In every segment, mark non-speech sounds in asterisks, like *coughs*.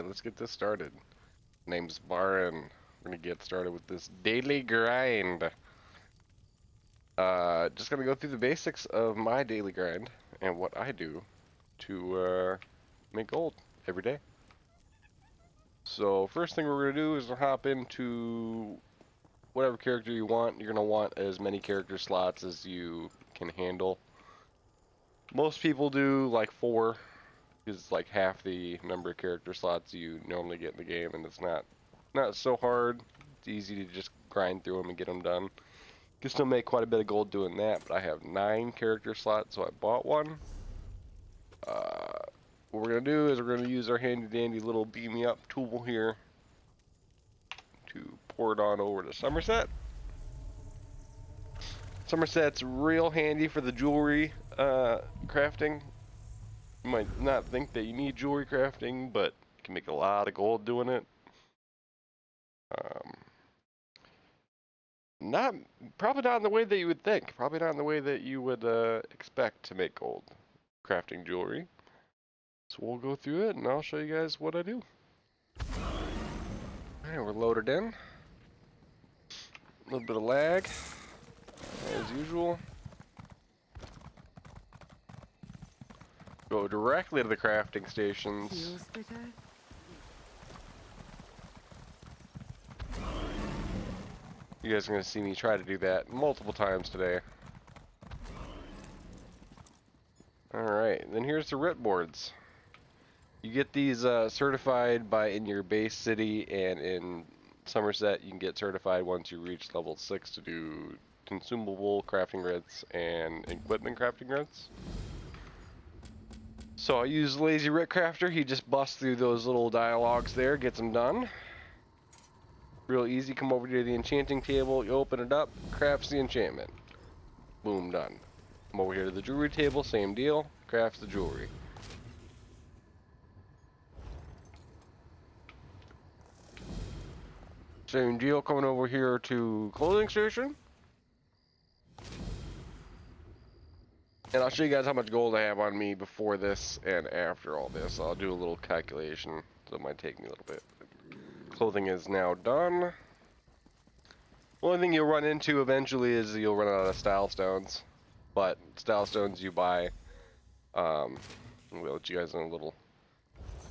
Alright, let's get this started. Name's Baron. We're gonna get started with this daily grind. Uh, just gonna go through the basics of my daily grind and what I do to uh, make gold every day. So first thing we're gonna do is hop into whatever character you want. You're gonna want as many character slots as you can handle. Most people do like four, is like half the number of character slots you normally get in the game, and it's not not so hard. It's easy to just grind through them and get them done. You can still make quite a bit of gold doing that, but I have nine character slots, so I bought one. Uh, what we're gonna do is we're gonna use our handy dandy little beam me up tool here to pour it on over to Summerset. Summerset's real handy for the jewelry uh, crafting. You might not think that you need jewelry crafting, but you can make a lot of gold doing it. Um, not probably not in the way that you would think. Probably not in the way that you would uh, expect to make gold crafting jewelry. So we'll go through it, and I'll show you guys what I do. Alright, we're loaded in. A little bit of lag, as usual. Go directly to the crafting stations. You guys are going to see me try to do that multiple times today. Alright, then here's the writ boards. You get these uh, certified by in your base city and in Summerset you can get certified once you reach level 6 to do consumable crafting writs and equipment crafting writs. So I use Lazy Writ Crafter, he just busts through those little dialogues there, gets them done. Real easy, come over to the enchanting table, you open it up, crafts the enchantment. Boom, done. Come over here to the jewelry table, same deal, crafts the jewelry. Same deal, coming over here to clothing station. And I'll show you guys how much gold I have on me before this and after all this. I'll do a little calculation, so it might take me a little bit clothing is now done. Only thing you'll run into eventually is you'll run out of style stones. But style stones you buy, um, we'll let you guys know a little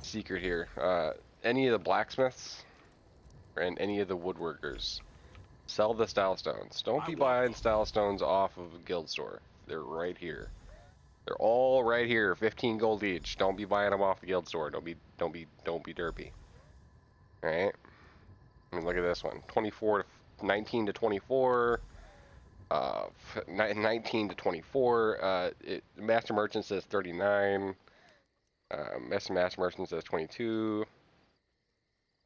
secret here. Uh, any of the blacksmiths and any of the woodworkers sell the style stones. Don't be buying style stones off of a guild store. They're right here. They're all right here, 15 gold each. Don't be buying them off the guild store. Don't be, don't be, don't be derpy. Alright. I mean, look at this one. 24 to 19 to 24. Uh, 19 to 24. Uh, it, Master Merchant says 39. Uh, Master Master Merchant says 22.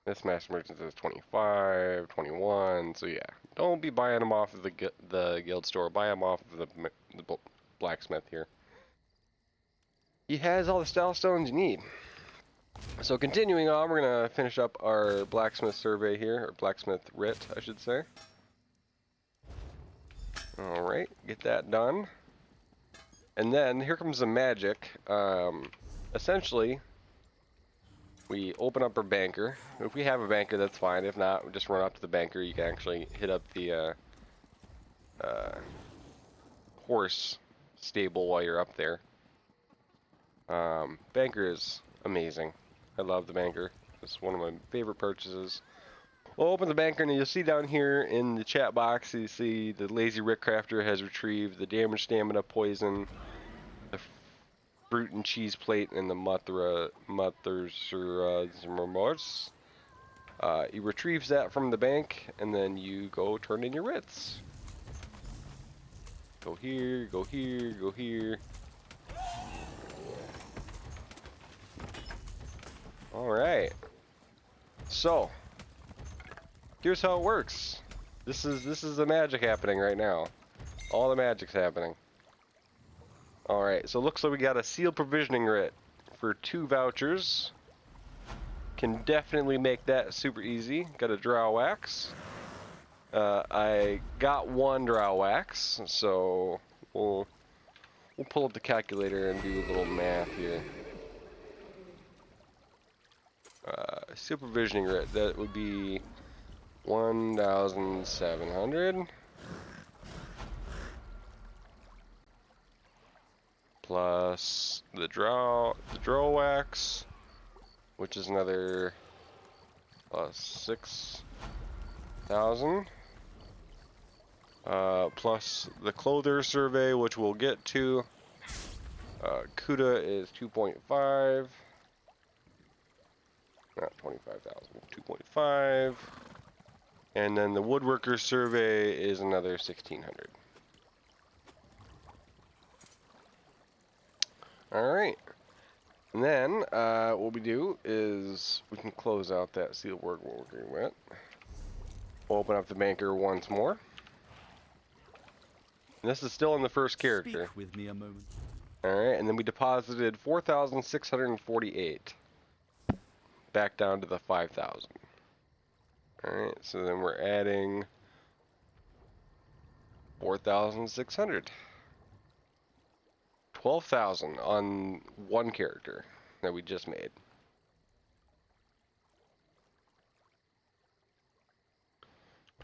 This Master Merchant says 25, 21. So yeah, don't be buying them off of the the guild store. Buy them off of the, the blacksmith here. He has all the style stones you need. So continuing on, we're going to finish up our blacksmith survey here, or blacksmith writ, I should say. Alright, get that done. And then, here comes the magic. Um, essentially, we open up our banker. If we have a banker, that's fine. If not, we just run up to the banker. You can actually hit up the uh, uh, horse stable while you're up there. Um, banker is amazing. I love the banker. It's one of my favorite purchases. We'll open the banker and you'll see down here in the chat box, you see the Lazy Writ Crafter has retrieved the damage, stamina, poison, the fruit and cheese plate, and the Muthra, Mother's Remorse. Uh, he retrieves that from the bank, and then you go turn in your writs. Go here, go here, go here. Alright. So, here's how it works. This is this is the magic happening right now. All the magic's happening. Alright, so it looks like we got a sealed provisioning writ for two vouchers. Can definitely make that super easy. Got a Dreugh wax. Uh, I got one Dreugh wax, so we'll we'll pull up the calculator and do a little math here. Uh, supervisioning writ. That would be 1,700. Plus the draw, the Dreugh wax, which is another plus 6,000. Uh, plus the clothier survey, which we'll get to. Uh, CUDA is 2.5. Not 25,000, 2.5. And then the woodworker survey is another 1,600. Alright. And then, uh, what we do is we can close out that seal work agreement. We'll open up the banker once more. And this is still in the first character. Speak with me a moment. Alright, and then we deposited 4,648. Back down to the 5,000. Alright, so then we're adding 4,600. 12,000 on one character that we just made.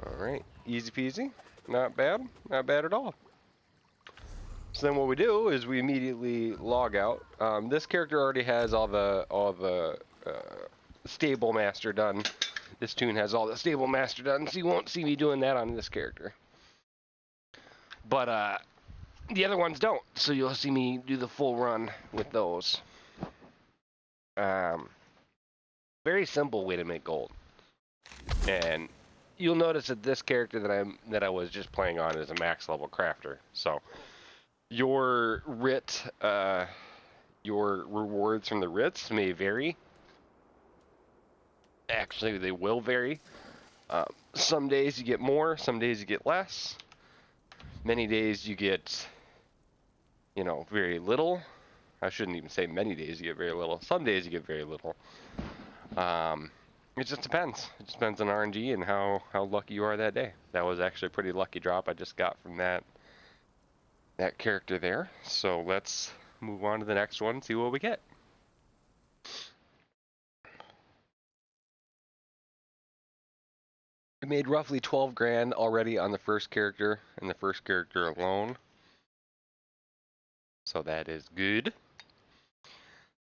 Alright, easy peasy. Not bad. Not bad at all. So then what we do is we immediately log out. Um, this character already has all the all the uh, stable master done. This tune has all the stable master done, so you won't see me doing that on this character. But uh, the other ones don't, so you'll see me do the full run with those. Um, very simple way to make gold, and you'll notice that this character that I'm that I was just playing on is a max level crafter. So your writ, uh, your rewards from the writs may vary. Actually, they will vary. Um, some days you get more, some days you get less. Many days you get, you know, very little. I shouldn't even say many days you get very little. Some days you get very little. Um, it just depends. It just depends on RNG and how, how lucky you are that day. That was actually a pretty lucky drop I just got from that that character there. So let's move on to the next one and see what we get. I made roughly 12 grand already on the first character and the first character alone. So that is good.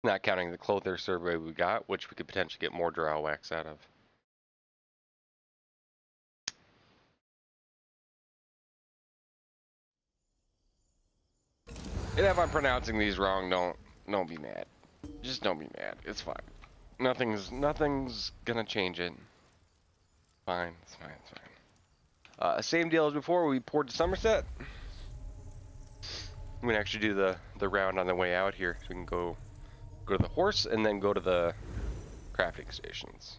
Not counting the clothier survey we got, which we could potentially get more Dreugh wax out of. And if I'm pronouncing these wrong, don't don't be mad. Just don't be mad. It's fine. Nothing's nothing's gonna change it. Fine, it's fine, it's fine. Uh, same deal as before. We poured to Summerset. We can actually do the the round on the way out here. So we can go go to the horse and then go to the crafting stations.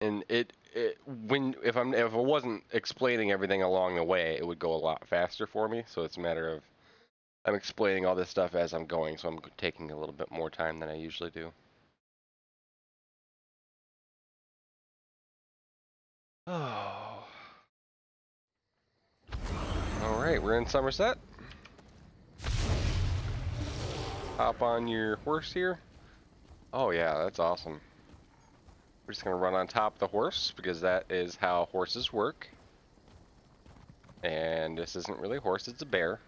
And it, it when if I'm if I wasn't explaining everything along the way, it would go a lot faster for me. So it's a matter of I'm explaining all this stuff as I'm going, so I'm taking a little bit more time than I usually do. Oh. All right, we're in Summerset. Hop on your horse here. Oh yeah, that's awesome. We're just gonna run on top of the horse because that is how horses work. And this isn't really a horse, it's a bear.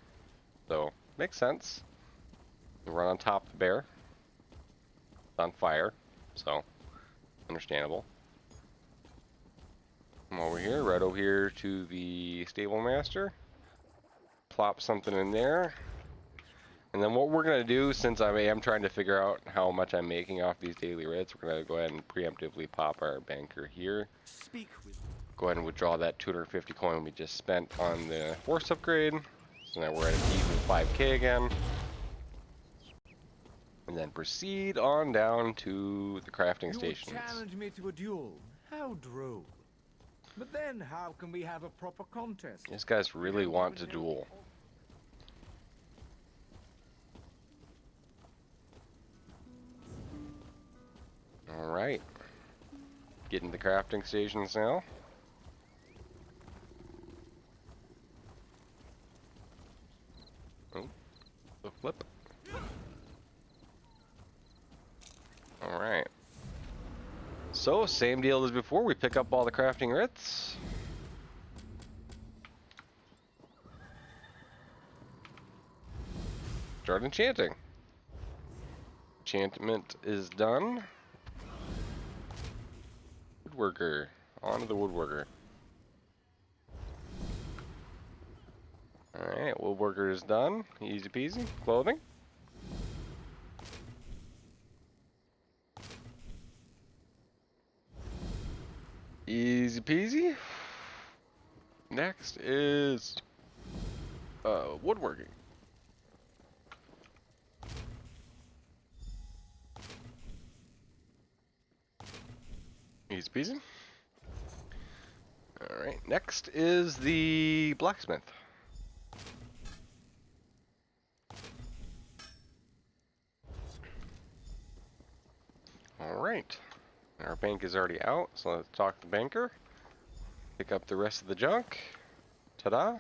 So, makes sense. We run on top of the bear. It's on fire, so understandable. Come over here, right over here to the stable master. Plop something in there. And then what we're going to do, since I am trying to figure out how much I'm making off these daily rates, we're going to go ahead and preemptively pop our banker here. Speak with Go ahead and withdraw that 250 coin we just spent on the force upgrade. So now we're at an even 5k again. And then proceed on down to the crafting would challenge me to a duel. How droll. But then how can we have a proper contest? These guys really want to duel. Alright. Getting the crafting stations now. Oh, the flip. Alright. So, same deal as before. We pick up all the crafting writs. Start enchanting. Enchantment is done. Woodworker. On to the woodworker. Alright, woodworker is done. Easy peasy. Clothing. Easy peasy. Next is uh, woodworking. Easy peasy. Alright, next is the blacksmith. Alright. Our bank is already out, so let's talk to the banker. Pick up the rest of the junk. Ta-da.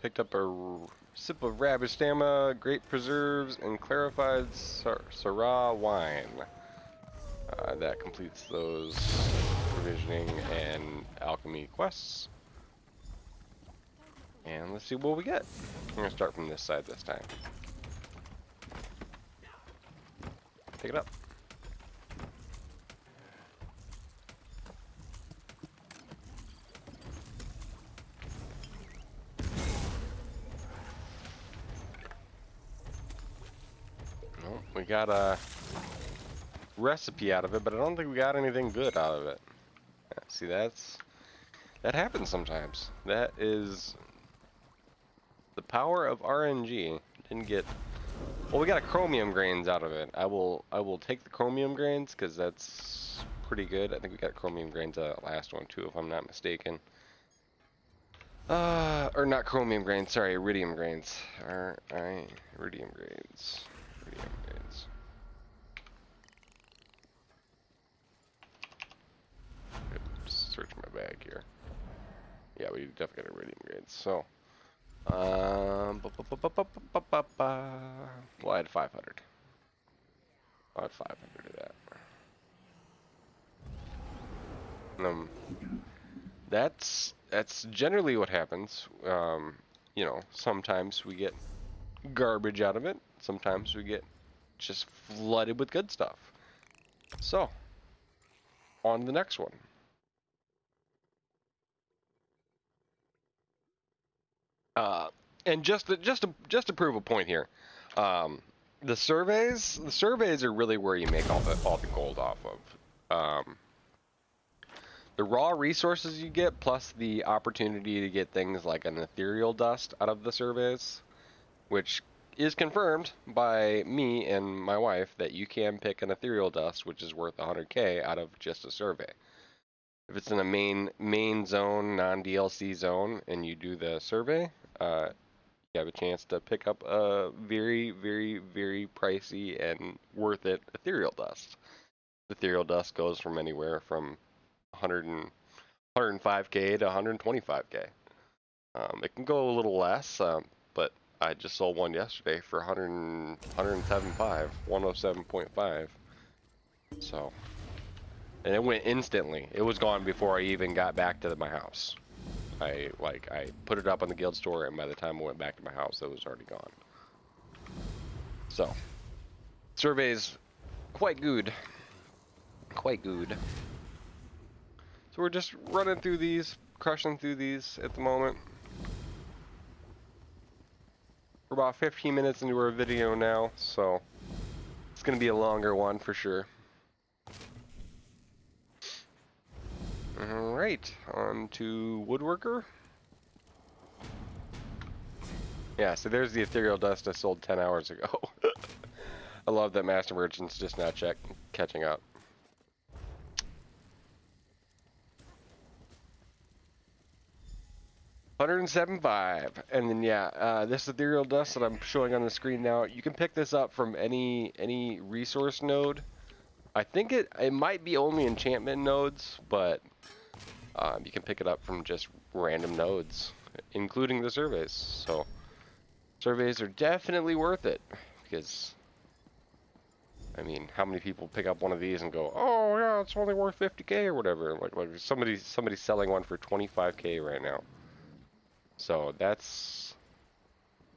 Picked up a sip of Rabistama, grape Preserves, and Clarified Syrah Wine. Uh, that completes those provisioning and alchemy quests. And let's see what we get. I'm gonna start from this side this time. Pick it up. We got a recipe out of it, but I don't think we got anything good out of it. See, that's that happens sometimes. That is the power of RNG. Didn't get well. We got a chromium grains out of it. I will I will take the chromium grains because that's pretty good. I think we got chromium grains out of that last one too, if I'm not mistaken. Uh, or not chromium grains. Sorry, iridium grains. I iridium grains. Iridium grains. Search my bag here. Yeah, we definitely got iridium grades. So, um, well, I had 500. I had 500 of that. Um, that's that's generally what happens. Um, you know, sometimes we get garbage out of it. Sometimes we get just flooded with good stuff. So, on the next one. Uh, and just to, just to just to prove a point here, um, the surveys the surveys are really where you make all the all the gold off of. Um, the raw resources you get, plus the opportunity to get things like an ethereal dust out of the surveys, which is confirmed by me and my wife that you can pick an ethereal dust, which is worth 100k out of just a survey. If it's in a main main zone, non DLC zone, and you do the survey, uh, you have a chance to pick up a very, very, very pricey and worth it ethereal dust. Ethereal dust goes from anywhere from 100 and, 105k to 125k. Um, it can go a little less, um, but I just sold one yesterday for 100, 107.5, 107.5. So, and it went instantly. It was gone before I even got back to my house. I like I put it up on the guild store, and by the time I went back to my house, it was already gone. So, surveys quite good, quite good. So we're just running through these, crushing through these at the moment. We're about 15 minutes into our video now, so it's gonna be a longer one for sure. Alright, on to Woodworker. Yeah, so there's the ethereal dust I sold 10 hours ago. *laughs* I love that Master Merchant's just now check catching up. Hundred and seven five, and then yeah, uh, this ethereal dust that I'm showing on the screen now. You can pick this up from any any resource node. I think it it might be only enchantment nodes, but um, you can pick it up from just random nodes, including the surveys. So surveys are definitely worth it because I mean, how many people pick up one of these and go, "Oh yeah, it's only worth 50k or whatever"? Like, like somebody somebody's selling one for 25k right now. So that's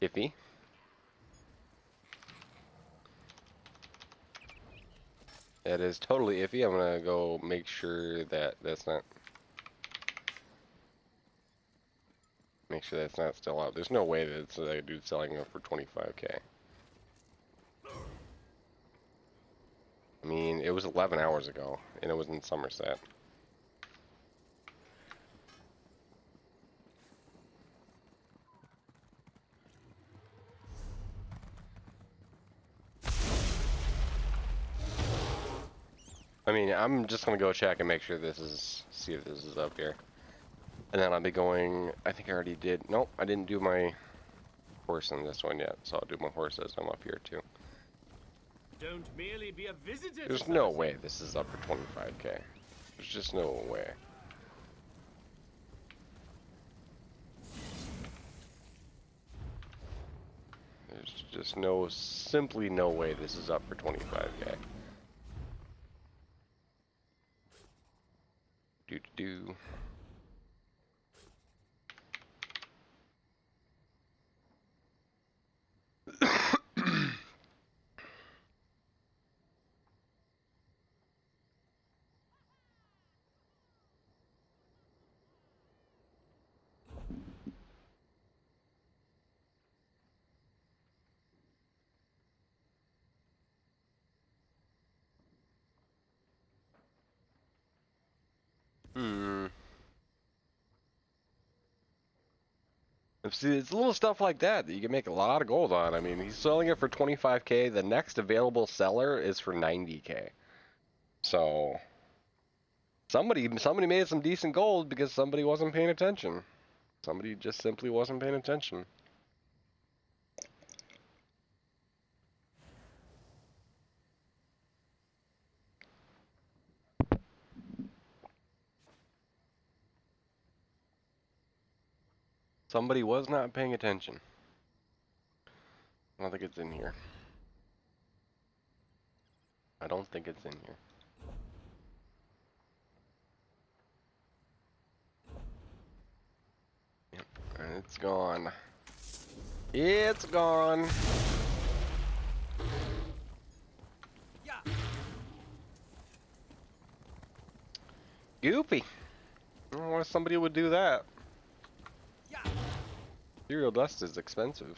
iffy. That is totally iffy. I'm gonna go make sure that that's not. Make sure that's not still out. There's no way that it's a dude selling it for 25k. I mean, it was 11 hours ago, and it was in Summerset. I mean, I'm just gonna go check and make sure this is, see if this is up here. And then I'll be going, I think I already did, nope, I didn't do my horse in this one yet, so I'll do my horse as I'm up here too. Don't merely be a visitor. There's no way this is up for 25k. There's just no way. There's just no, simply no way this is up for 25k. Do do do. Hmm. See, it's little stuff like that that you can make a lot of gold on. I mean, he's selling it for 25k. The next available seller is for 90k. So somebody somebody made some decent gold because somebody wasn't paying attention. Somebody just simply wasn't paying attention. Somebody was not paying attention. I don't think it's in here. I don't think it's in here. Yep, it's gone. It's gone. Yeah. Goopy. I don't know why somebody would do that. Serial dust is expensive.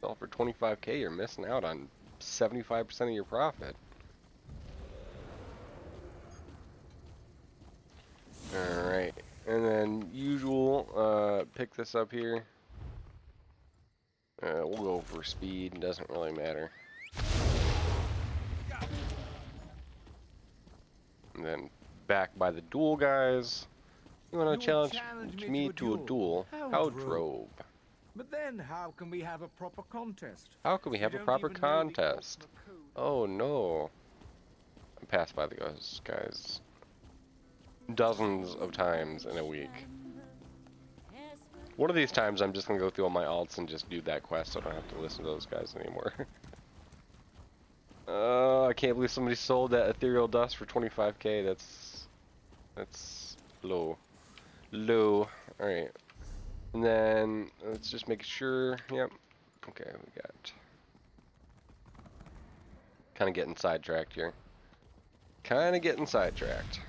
Sell for 25k, you're missing out on 75% of your profit. Alright, and then usual, uh, pick this up here. Uh, we'll go for speed, doesn't really matter. And then back by the duel guys. You wanna challenge, challenge me, to a duel? How How drove. But then how can we have a proper contest? How can we have You a proper even know the contest? Oh no. I'm passed by the guys, guys dozens of times in a week. One of these times I'm just gonna go through all my alts and just do that quest so I don't have to listen to those guys anymore. *laughs* uh, I can't believe somebody sold that ethereal dust for 25k. That's that's low. Low. Alright. And then let's just make sure. Yep. Okay, we got kind of getting sidetracked here. Kind of getting sidetracked.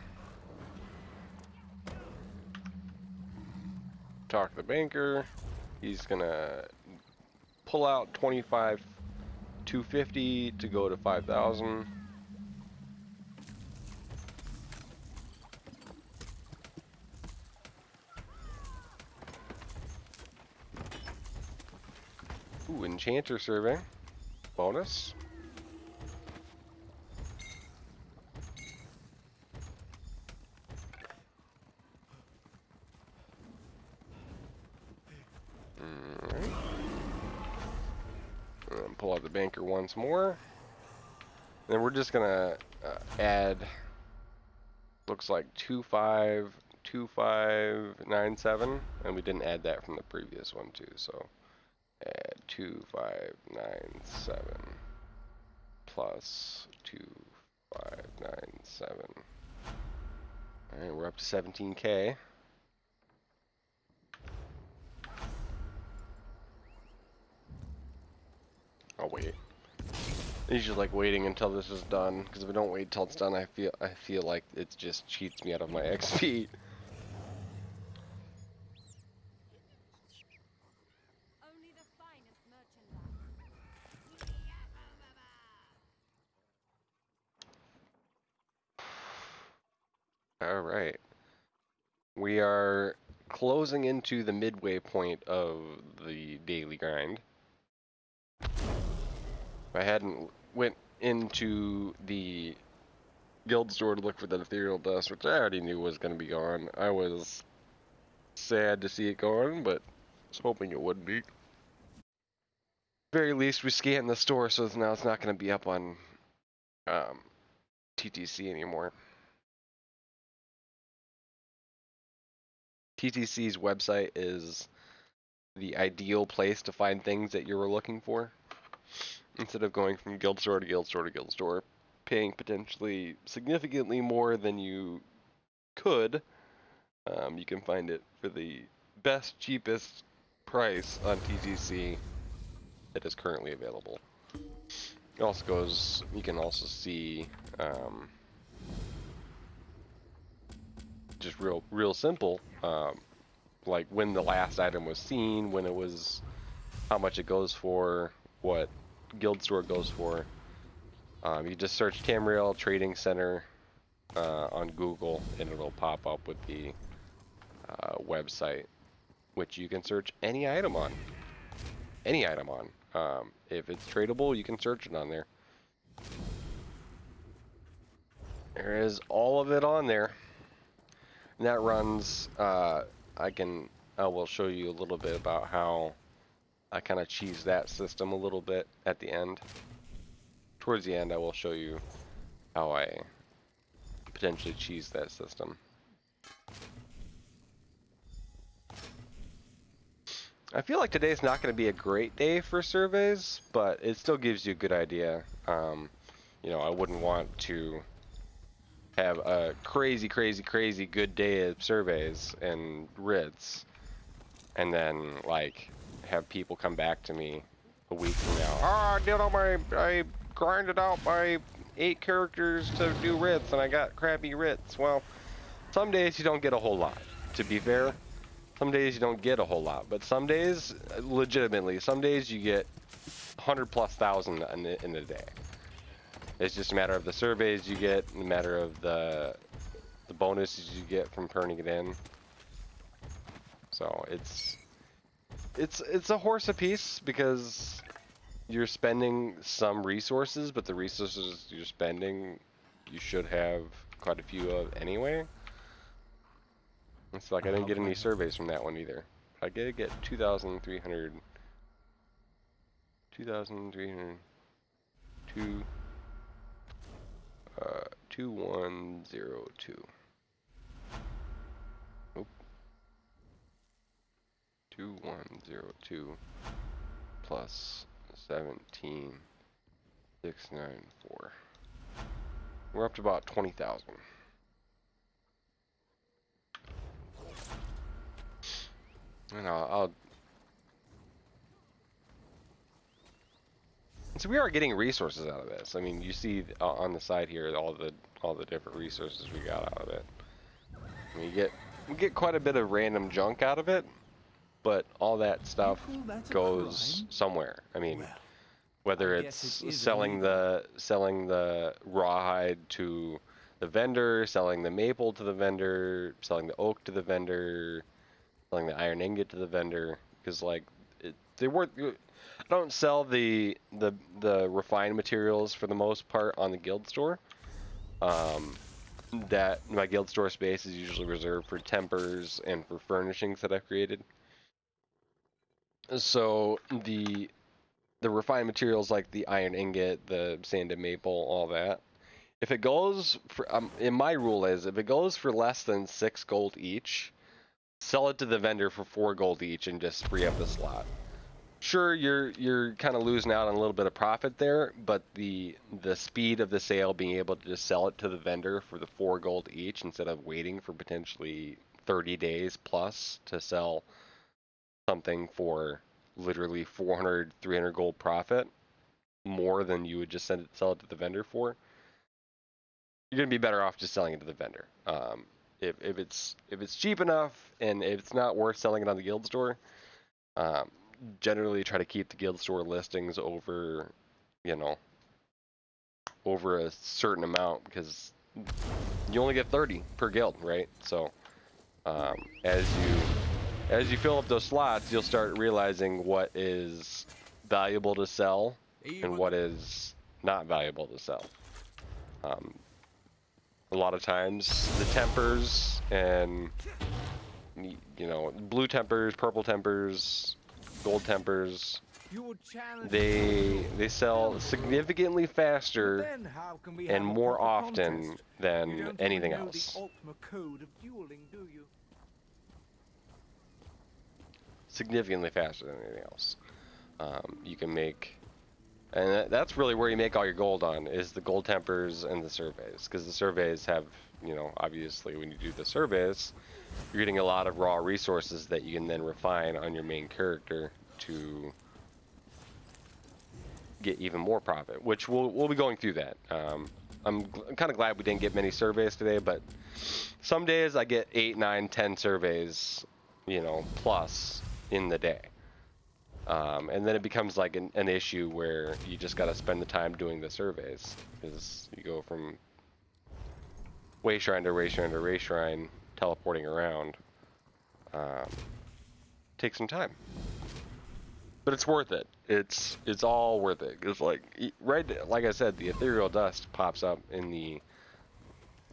Talk to the banker. He's gonna pull out 25 250 to go to 5,000. Enchanter survey. Bonus. Pull out the banker once more. Then we're just gonna uh, add, looks like 252597, and we didn't add that from the previous one too, so add 2597 plus 2597. Alright, we're up to 17k. I'll wait. I usually like waiting until this is done, because if I don't wait till it's done, I feel I feel like it just cheats me out of my XP. All right. We are closing into the midway point of the daily grind. If I hadn't went into the guild store to look for that ethereal dust, which I already knew was going to be gone, I was sad to see it gone, but was hoping it wouldn't be. Very least, we scanned the store, so now it's not going to be up on um, TTC anymore. TTC's website is the ideal place to find things that you were looking for. Instead of going from guild store to guild store to guild store, paying potentially significantly more than you could, um, you can find it for the best, cheapest price on TTC that is currently available. It also goes, you can also see um, just real real simple um, like when the last item was seen when it was how much it goes for what guild store goes for. Um, you just search Tamriel Trading Center uh, on Google and it'll pop up with the uh, website which you can search any item on. Any item on. Um, if it's tradable you can search it on there. There is all of it on there and that runs, uh, I can, I will show you a little bit about how I kind of cheese that system a little bit at the end. Towards the end, I will show you how I potentially cheese that system. I feel like today's not going to be a great day for surveys, but it still gives you a good idea. Um, you know, I wouldn't want to have a crazy, crazy, crazy good day of surveys and writs, and then like have people come back to me a week from now. Oh, I did all my, I grinded out my eight characters to do writs, and I got crappy writs. Well, some days you don't get a whole lot. To be fair, some days you don't get a whole lot, but some days, legitimately, some days you get 100 plus thousand in, in a day. It's just a matter of the surveys you get, a matter of the the bonuses you get from turning it in. So it's it's it's a horse apiece because you're spending some resources, but the resources you're spending you should have quite a few of anyway. It's like I didn't get any surveys from that one either. I did get 2,300 2,300 two uh, 2102. Oop. 2102 plus 17694. We're up to about 20,000. And I'll, I'll So we are getting resources out of this. I mean, you see on the side here all the all the different resources we got out of it. I mean, you get we get quite a bit of random junk out of it, but all that stuff goes somewhere. I mean, Well, whether I it's it selling the selling the rawhide to the vendor, selling the maple to the vendor, selling the oak to the vendor, selling the iron ingot to the vendor, because like it, they weren't. I don't sell the the the refined materials for the most part on the guild store. Um, that my guild store space is usually reserved for tempers and for furnishings that I've created. So the the refined materials like the iron ingot, the sanded maple, all that. If it goes for, um, in my rule is if it goes for less than six gold each, sell it to the vendor for four gold each and just free up the slot. Sure you're you're kind of losing out on a little bit of profit there, but the the speed of the sale, being able to just sell it to the vendor for the four gold each instead of waiting for potentially 30 days plus to sell something for literally 400 300 gold profit more than you would just send it, sell it to the vendor for you're gonna be better off just selling it to the vendor. Um, if, if it's if it's cheap enough and if it's not worth selling it on the guild store um, generally try to keep the guild store listings over you know over a certain amount because you only get 30 per guild right so um, as you as you fill up those slots, you'll start realizing what is valuable to sell and what is not valuable to sell. Um, a lot of times, the tempers and you know blue tempers, purple tempers, gold tempers they they sell significantly faster Then how can we have and more often than anything else. The Ultima code of dueling, do you? significantly faster than anything else. Um, you can make, and that's really where you make all your gold on is the gold tempers and the surveys, because the surveys have, you know, obviously when you do the surveys, you're getting a lot of raw resources that you can then refine on your main character to get even more profit. Which we'll we'll be going through that. Um, I'm, I'm kind of glad we didn't get many surveys today, but some days I get eight, nine, ten surveys, you know, plus in the day. Um, and then it becomes like an, an issue where you just got to spend the time doing the surveys because you go from way shrine to way shrine to way shrine, teleporting around. Um, takes some time, but it's worth it. It's it's all worth it. It's like right, like I said, the ethereal dust pops up in the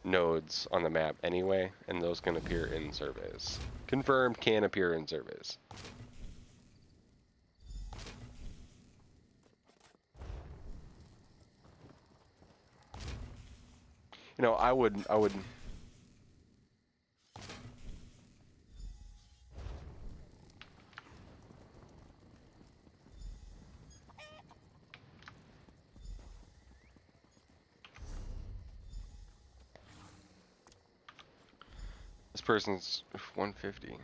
nodes on the map anyway, and those can appear in surveys. Confirmed can appear in surveys. You know, I would, I would. Person's 150.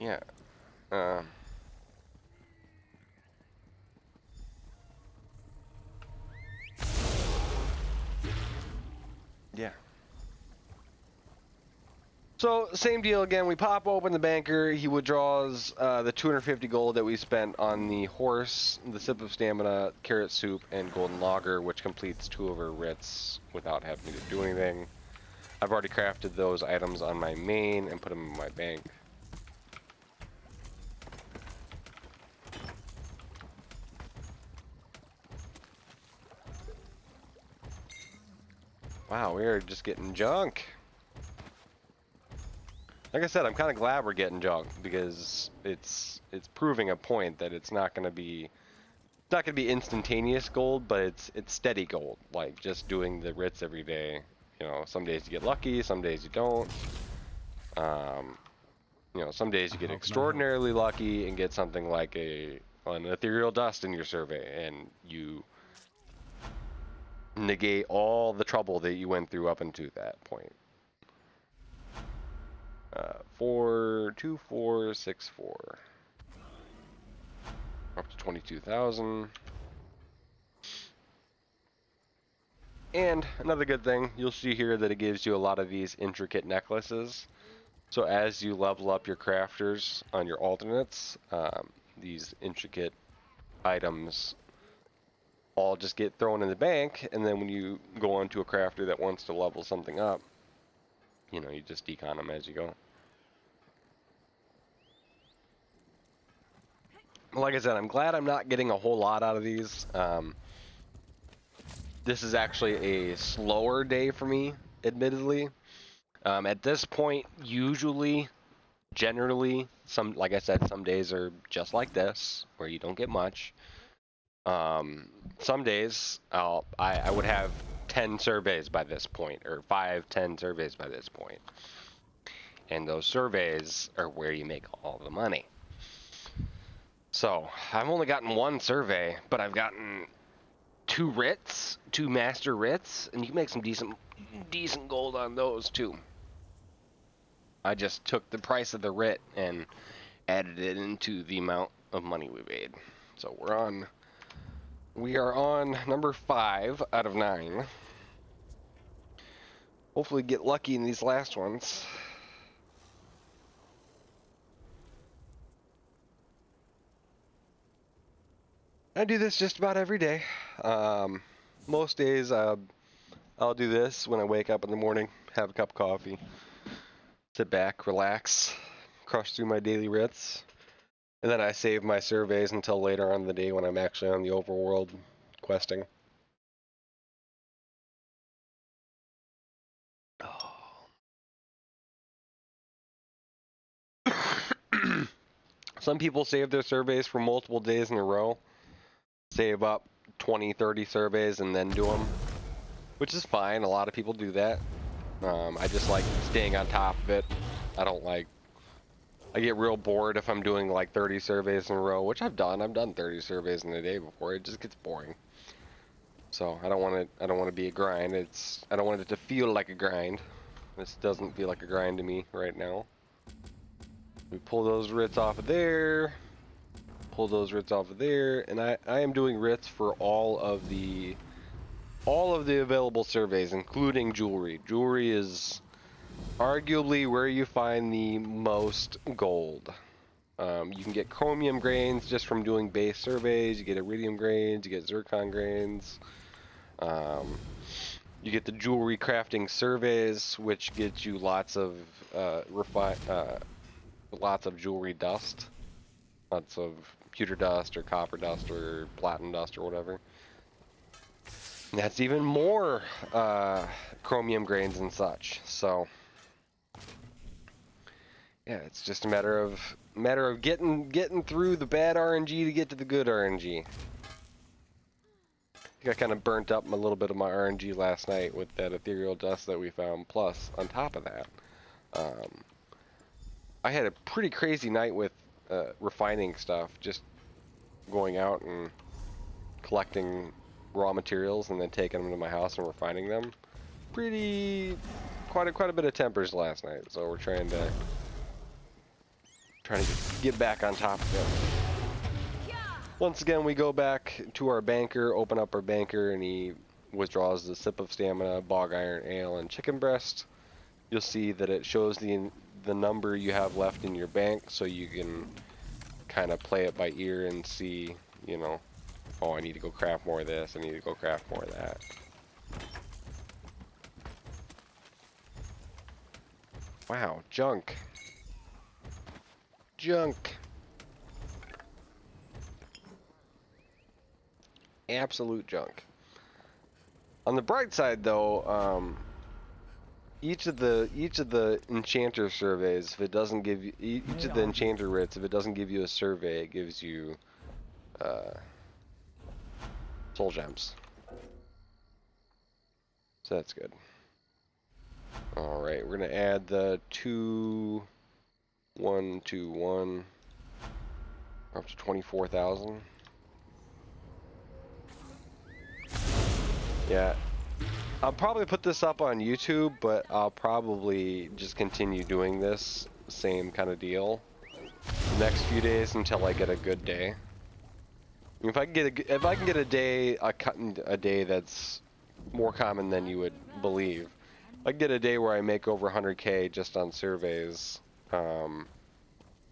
Yeah. Um. Yeah. So same deal again. We pop open the banker. He withdraws uh, the 250 gold that we spent on the horse, the sip of stamina, carrot soup, and golden lager, which completes two of our writs without having to do anything. I've already crafted those items on my main and put them in my bank. Wow, we are just getting junk. Like I said, I'm kind of glad we're getting junk because it's it's proving a point that it's not going to be not going to be instantaneous gold, but it's it's steady gold. Like just doing the writs every day. You know, some days you get lucky, some days you don't. Um, you know, some days you get can extraordinarily lucky and get something like a an ethereal dust in your survey, and you negate all the trouble that you went through up until that point. Uh, four, two, four, six, four. Up to 22,000. And another good thing, you'll see here that it gives you a lot of these intricate necklaces. So as you level up your crafters on your alternates, um, these intricate items all just get thrown in the bank, and then when you go on to a crafter that wants to level something up, you know, you just decon them as you go. Like I said, I'm glad I'm not getting a whole lot out of these. Um, this is actually a slower day for me, admittedly. Um, at this point, usually, generally, some like I said, some days are just like this, where you don't get much. Um, some days I'll I, I would have ten surveys by this point, or five, ten surveys by this point, and those surveys are where you make all the money. So I've only gotten one survey, but I've gotten two writs, two master writs, and you can make some decent, mm-hmm. decent gold on those too. I just took the price of the writ and added it into the amount of money we made. So we're on, we are on number five out of nine. Hopefully get lucky in these last ones. I do this just about every day. Um, most days, uh, I'll do this when I wake up in the morning, have a cup of coffee, sit back, relax, crush through my daily writs, and then I save my surveys until later on the day when I'm actually on the overworld questing. *coughs* Some people save their surveys for multiple days in a row. Save up 20, 30 surveys and then do them, which is fine. A lot of people do that. Um, I just like staying on top of it. I don't like. I get real bored if I'm doing like 30 surveys in a row, which I've done. I've done 30 surveys in a day before. It just gets boring. So I don't want to. I don't want to be a grind. It's. I don't want it to feel like a grind. This doesn't feel like a grind to me right now. We pull those writs off of there. Pull those writs off of there, and I I am doing writs for all of the all of the available surveys, including jewelry. Jewelry is arguably where you find the most gold. Um, you can get chromium grains just from doing base surveys. You get iridium grains. You get zircon grains. Um, you get the jewelry crafting surveys, which gets you lots of uh, refi- uh, lots of jewelry dust, lots of pewter dust or copper dust or platinum dust or whatever. And that's even more uh, chromium grains and such. So yeah, it's just a matter of matter of getting getting through the bad RNG to get to the good RNG. I got kind of burnt up a little bit of my RNG last night with that ethereal dust that we found. Plus, on top of that, um, I had a pretty crazy night with uh, refining stuff. Just going out and collecting raw materials and then taking them to my house and refining them. Pretty, quite a quite a bit of tempers last night. So we're trying to trying to get back on top of it. Once again, we go back to our banker, open up our banker, and he withdraws the sip of stamina, bog iron ale, and chicken breast. You'll see that it shows the the number you have left in your bank, so you can kind of play it by ear and see, you know, oh, I need to go craft more of this, I need to go craft more of that. Wow, junk. Junk. Absolute junk. On the bright side, though, um, each of the each of the enchanter surveys, if it doesn't give you each of the enchanter writs, if it doesn't give you a survey, it gives you uh, soul gems. So that's good. All right, we're gonna add the two, one, two, one, up to twenty-four thousand. Yeah, I'll probably put this up on YouTube, but I'll probably just continue doing this same kind of deal the next few days until I get a good day. If I can get a, if I can get a day a cut a day that's more common than you would believe, I can get a day where I make over 100k just on surveys. Um,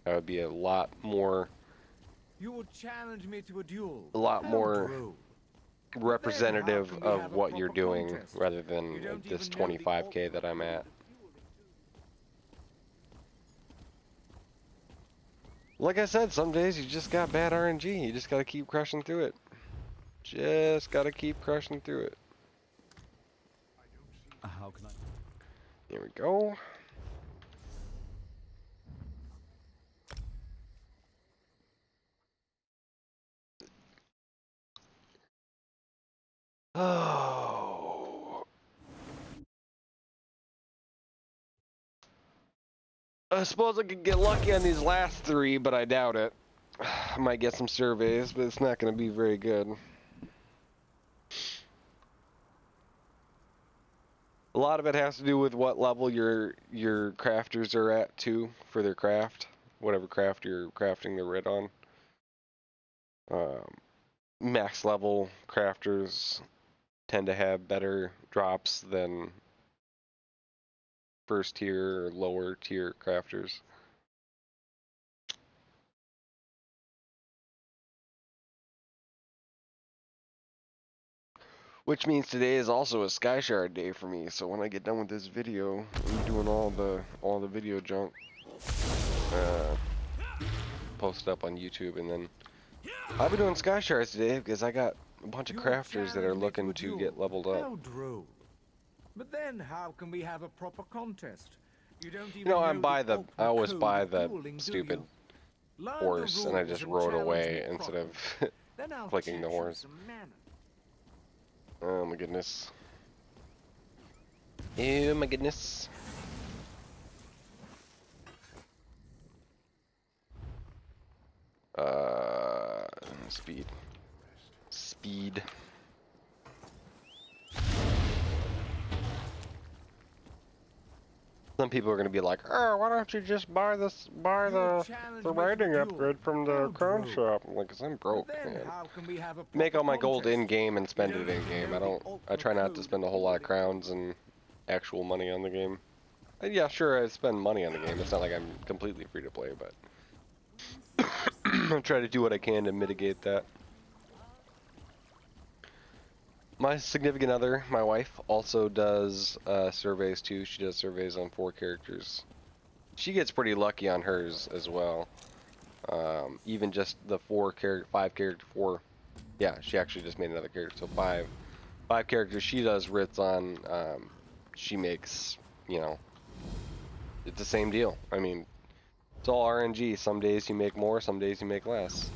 that would be a lot more, You will challenge me to a duel. a lot more. Representative of what you're doing contest? rather than this even know the 25k that I'm at. Like I said, some days you just got bad RNG. You just gotta keep crushing through it. Just gotta keep crushing through it. How can I? Here we go. Oh. I suppose I could get lucky on these last three, but I doubt it. *sighs* I might get some surveys, but it's not going to be very good. A lot of it has to do with what level your your crafters are at too for their craft, whatever craft you're crafting the red on. Um, max level crafters tend to have better drops than first tier or lower tier crafters. Which means today is also a Sky Shard day for me. So when I get done with this video, I'm doing all the all the video junk. Uh, post up on YouTube, and then I'll be doing Sky Shards today because I got a bunch of crafters that are looking to get leveled up. How droll. But then how can we have a proper contest? You don't even You know, I'm by the I always code buy the stupid you? Learn the horse, and I just and rode away instead of. properly. *laughs* Then I'll clicking the horse. oh my goodness. Oh my goodness. Uh, speed. Speed. Some people are gonna be like, "Oh, why don't you just buy this, buy the challenged the me for a riding upgrade from the How crown droll. shop?" I'm like, "Cause I'm broke, man. how can we have a Make all my gold in game and spend it in game. I don't. I try not to spend a whole lot of crowns and actual money on the game. And yeah, sure, I spend money on the game. It's not like I'm completely free to play, but *coughs* I try to do what I can to mitigate that. My significant other, my wife, also does uh, surveys too. She does surveys on four characters. She gets pretty lucky on hers as well. Um, even just the four character, five character, four. Yeah, she actually just made another character, so five, five characters. She does writs on. Um, she makes, you know, it's the same deal. I mean, it's all RNG. Some days you make more, some days you make less.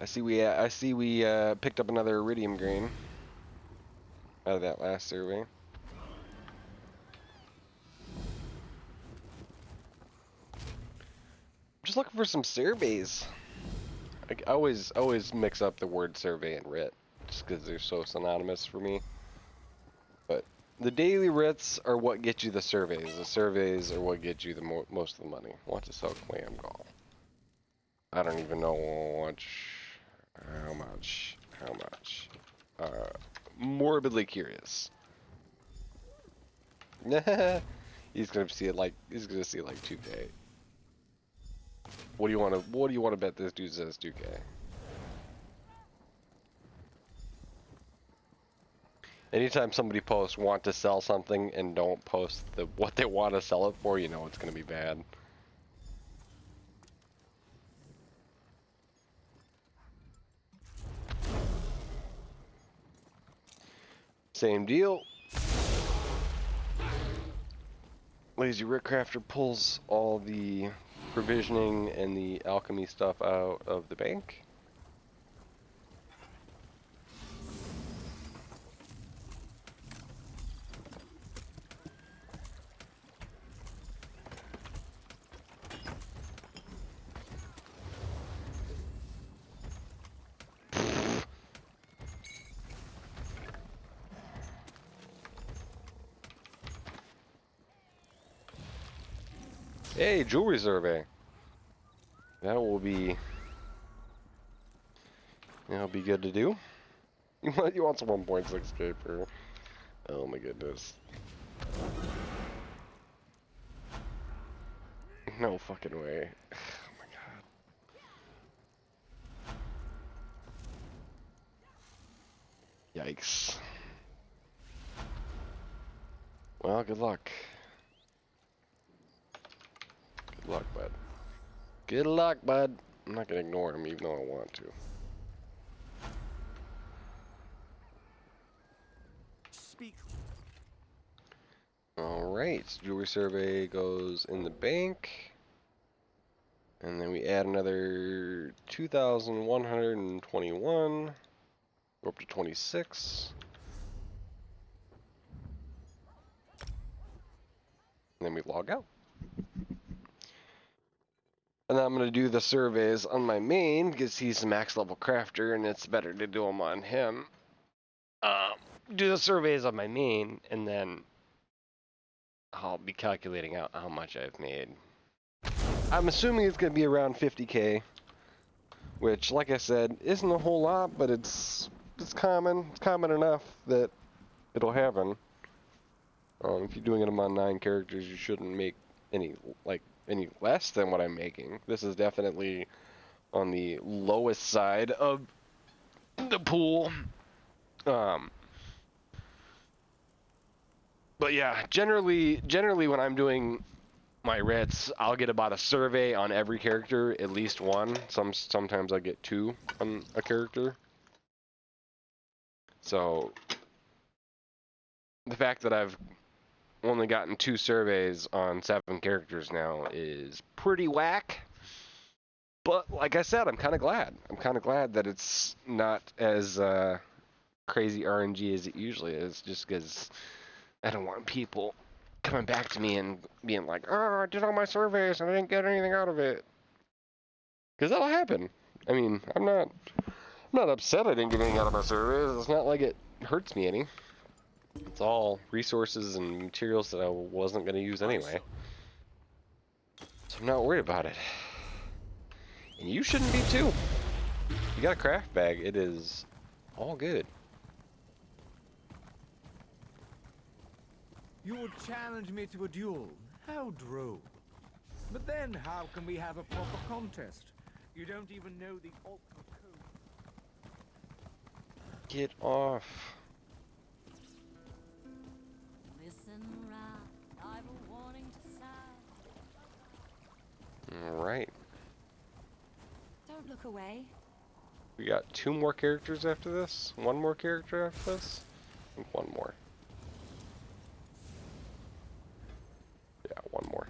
I see we uh, I see we uh, picked up another iridium grain out of that last survey. Just looking for some surveys. I, always always mix up the word survey and writ just because they're so synonymous for me. But the daily writs are what get you the surveys. The surveys are what get you the mo most of the money. Want to sell clam gall? I don't even know much. How much? How much? Uh, morbidly curious. *laughs* he's gonna see it like he's gonna see it like 2K. What do you want to? What do you want to bet this dude says 2K? Anytime somebody posts want to sell something and don't post the what they want to sell it for, you know it's gonna be bad. Same deal. Lazy Writ Crafter pulls all the provisioning and the alchemy stuff out of the bank. Jewelry survey. That will be. That'll be good to do. *laughs* You want some 1.6k per? Oh my goodness. No fucking way. *laughs* Oh my god. Yikes. Well, good luck. Good luck, bud. Good luck, bud. I'm not gonna ignore him even though I want to. Speak. Alright, jewelry survey goes in the bank. And then we add another 2,121. We're up to 26. then we log out. And then I'm gonna do the surveys on my main because he's a max level crafter, and it's better to do them on him. Um, do the surveys on my main, and then I'll be calculating out how much I've made. I'm assuming it's gonna be around 50k, which, like I said, isn't a whole lot, but it's it's common. It's common enough that it'll happen. Um, if you're doing them on nine characters, you shouldn't make any like any less than what I'm making. This is definitely on the lowest side of the pool. Um, but yeah, generally, generally when I'm doing my writs, I'll get about a survey on every character, at least one. Some sometimes I get two on a character. So the fact that I've only gotten two surveys on seven characters now is pretty whack. But like I said, I'm kind of glad. I'm kind of glad that it's not as uh, crazy RNG as it usually is, just because I don't want people coming back to me and being like, "Oh, I did all my surveys and I didn't get anything out of it." Because that'll happen. I mean, I'm not, I'm not upset I didn't get anything out of my surveys. It's not like it hurts me any. It's all resources and materials that I wasn't going to use anyway. So I'm not worried about it. And you shouldn't be too. You got a craft bag, it is all good. You would challenge me to a duel. How droll. But then how can we have a proper contest? You don't even know the ultimate code. Get off. Sound. Alright. Don't look away. We got two more characters after this? One more character after this? Think one more. Yeah, one more.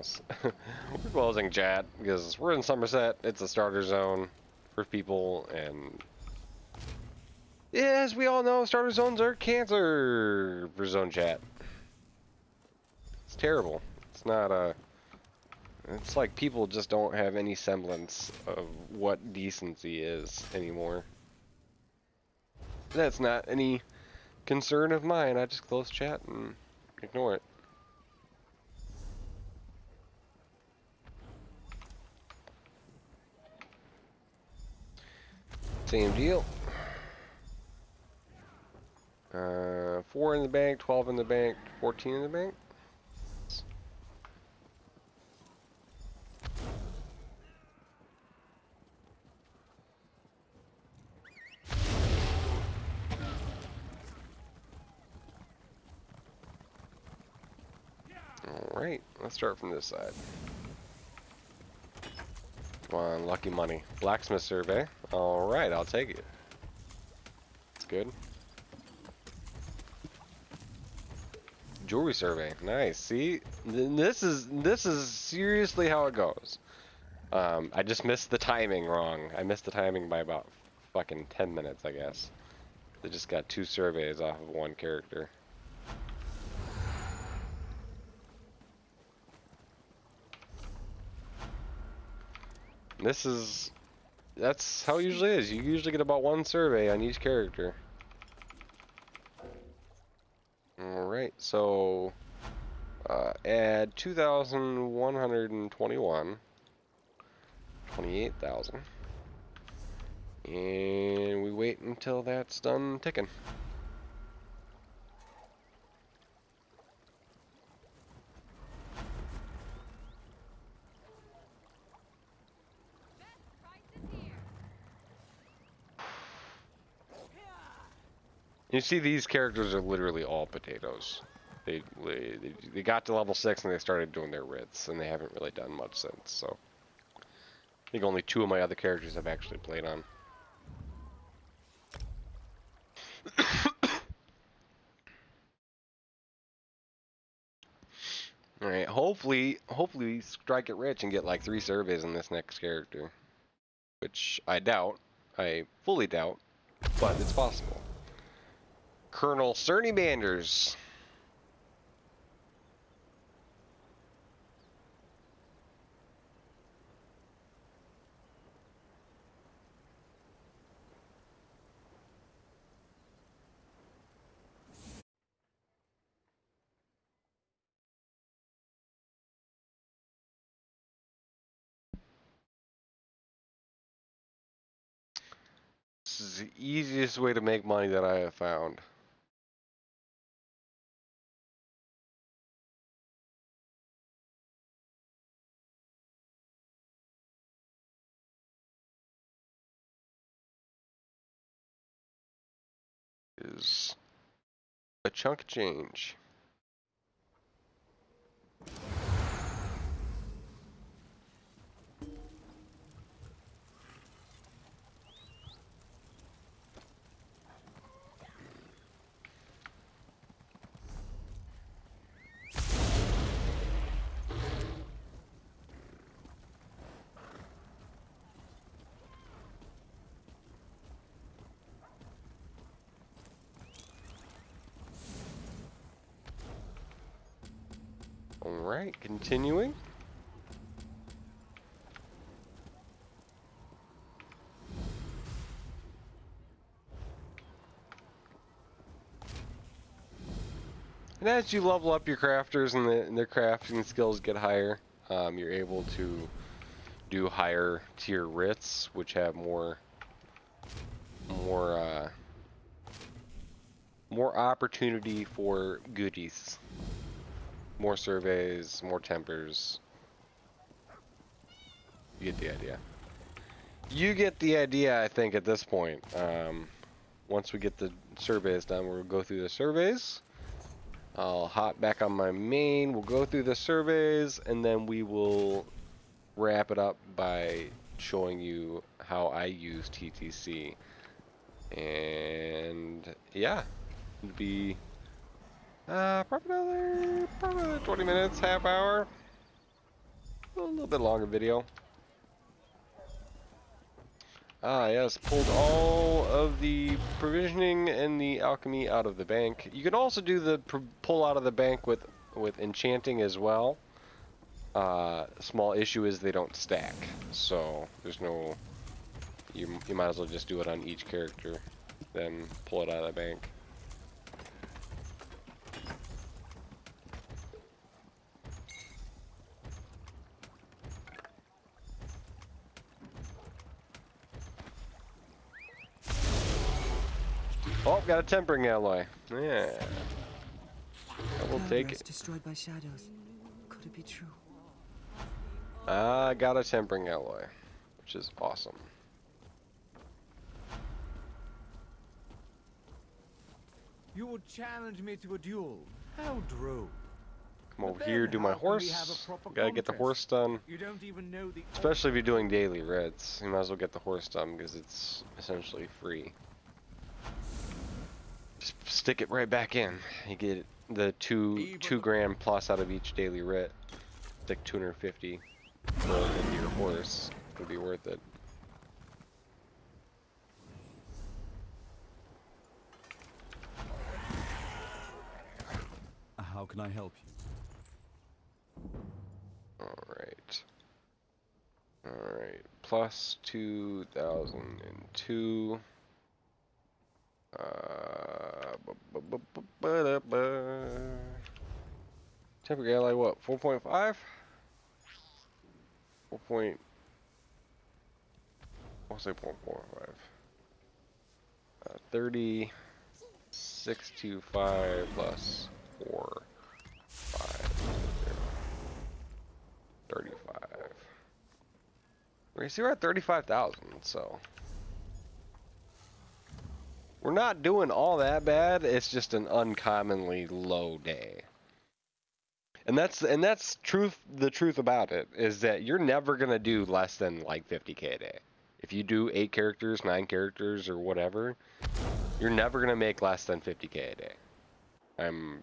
Us. *laughs* we're closing chat because we're in Summerset. It's a starter zone for people and yeah, as we all know, starter zones are cancer for zone chat. It's terrible. It's not a. It's like people just don't have any semblance of what decency is anymore. That's not any concern of mine. I just close chat and ignore it. Same deal. Uh, 4 in the bank, 12 in the bank, 14 in the bank. Alright, let's start from this side. Come on, lucky money. Blacksmith survey. Alright, I'll take it. It's good. Jewelry survey. Nice. See? This is this is seriously how it goes. Um, I just missed the timing wrong. I missed the timing by about fucking 10 minutes, I guess. They just got two surveys off of one character. This is that's how it usually is. You usually get about one survey on each character. Alright, so uh, add 2,121, 28,000, and we wait until that's done ticking. You see, these characters are literally all potatoes. They, they they got to level six and they started doing their writs, and they haven't really done much since. So, I think only two of my other characters I've actually played on. *coughs* All right, hopefully, hopefully we strike it rich and get like three surveys in this next character, which I doubt. I fully doubt, but it's possible. Colonel Cerny Manders. This is the easiest way to make money that I have found. Is a chunk change. Alright, continuing. And as you level up your crafters and, the, and their crafting skills get higher, um, you're able to do higher tier writs, which have more, more, uh, more opportunity for goodies. More surveys, more tempers. You get the idea. You get the idea, I think, at this point. Um, once we get the surveys done, we'll go through the surveys. I'll hop back on my main, we'll go through the surveys, and then we will wrap it up by showing you how I use TTC. And yeah, it'd be uh, probably another, probably another 20 minutes, half hour. A little bit longer video. Ah, yes, pulled all of the provisioning and the alchemy out of the bank. You can also do the pull out of the bank with, with enchanting as well. Uh, small issue is they don't stack, so there's no, you, you might as well just do it on each character, then pull it out of the bank. Oh, got a tempering alloy. Yeah. I will take it. destroyed by shadows. Could it be true? I got a tempering alloy, which is awesome. You would challenge me to a duel. How droll. Come over here, do my horse. Gotta get the horse done. You don't even know the Especially if you're doing daily writs. You might as well get the horse done because it's essentially free. Stick it right back in. You get the two two grand plus out of each daily writ. Like 250 rolled into your horse. Would be worth it. How can I help you? Alright. Alright. Plus 2002. Uh, Tempering alloy, what? 4.5? 4 point. I'll say 4.5. Uh, 30. 625 plus 4. 5. 35. We see we're at 35,000, so. We're not doing all that bad. It's just an uncommonly low day. And that's and that's truth. The truth about it is that you're never gonna do less than like 50k a day. If you do eight characters, nine characters, or whatever, you're never gonna make less than 50k a day. I'm.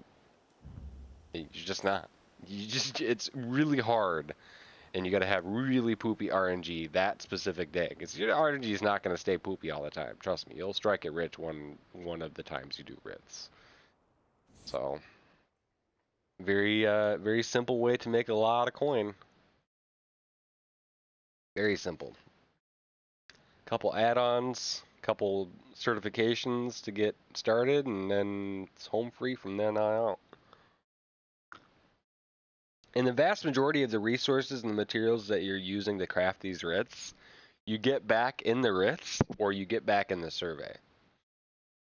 You're just not. You just it's really hard, and you got to have really poopy RNG that specific day because your RNG is not gonna stay poopy all the time. Trust me, you'll strike it rich one one of the times you do writs. So. Very uh very simple way to make a lot of coin. Very simple. Couple add-ons, couple certifications to get started, and then it's home free from then on out. And the vast majority of the resources and the materials that you're using to craft these writs, you get back in the writs or you get back in the survey.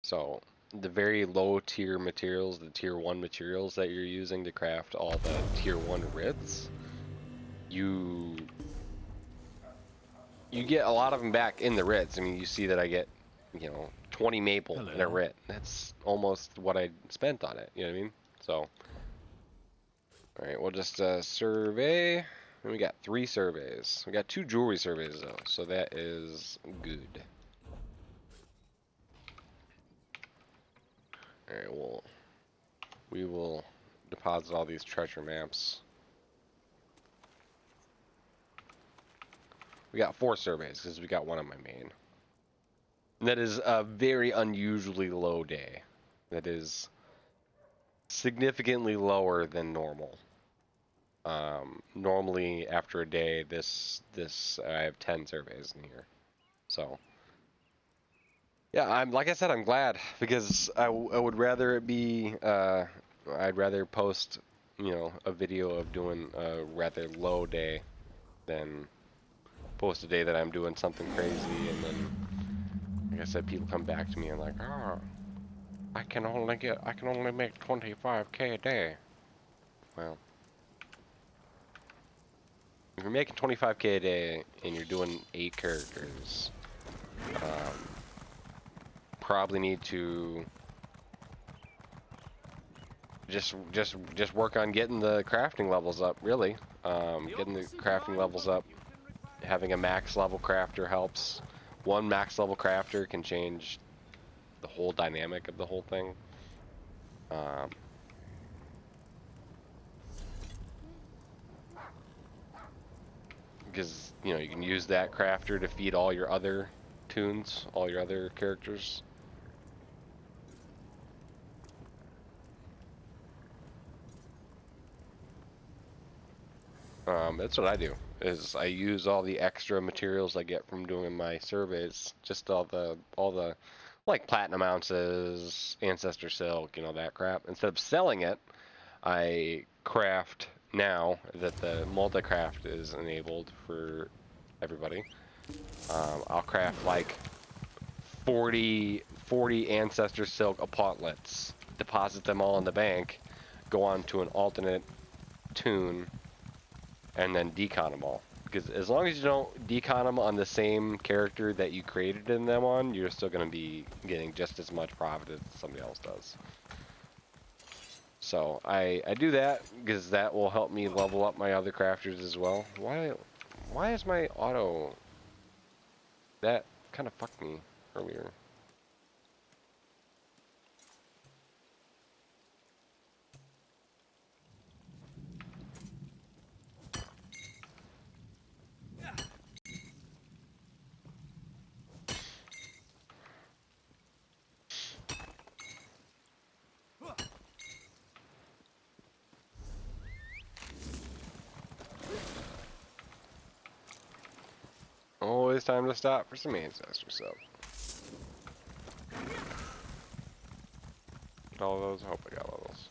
So the very low tier materials, the tier one materials that you're using to craft all the tier one writs, you you get a lot of them back in the writs. I mean, you see that I get, you know, 20 maple in a Hello. writ. That's almost what I spent on it. You know what I mean? So, all right, we'll just uh, survey. And we got three surveys. We got two jewelry surveys though, so that is good. Alright, well, we will deposit all these treasure maps. We got four surveys because we got one on my main. That is a very unusually low day. That is significantly lower than normal. Um, normally after a day, this this I have ten surveys in here, so. Yeah, I'm like I said, I'm glad because I, would rather it be uh, I'd rather post you know a video of doing a rather low day than post a day that I'm doing something crazy and then like I said, people come back to me and like, oh, I can only get I can only make 25k a day. Well, if you're making 25k a day and you're doing eight characters. Um, probably need to just just just work on getting the crafting levels up really. Um, getting the crafting levels up. having a max level crafter helps. One max level crafter can change the whole dynamic of the whole thing. Um, because you know you can use that crafter to feed all your other tunes all your other characters Um, that's what I do. Is I use all the extra materials I get from doing my surveys, just all the all the like platinum ounces, ancestor silk, you know that crap. Instead of selling it, I craft now that the multi-craft is enabled for everybody. Um, I'll craft like 40, 40 ancestor silk apotlets, deposit them all in the bank, go on to an alternate tune and then decon them all. Because as long as you don't decon them on the same character that you created them on, you're still going to be getting just as much profit as somebody else does. So I I do that because that will help me level up my other crafters as well. Why why is my auto that kind of fucked me earlier? Always time to stop for some ancestor stuff. All those, I hope I got those.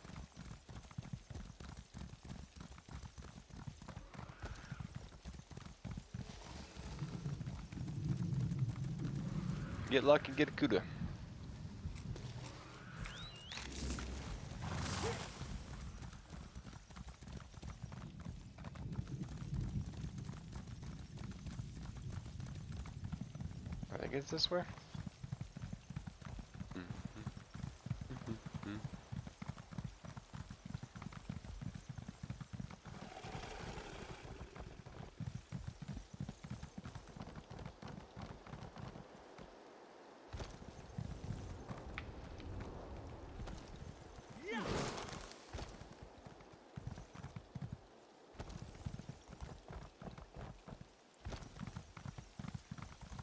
Get lucky, get a Kuta. think it's this way.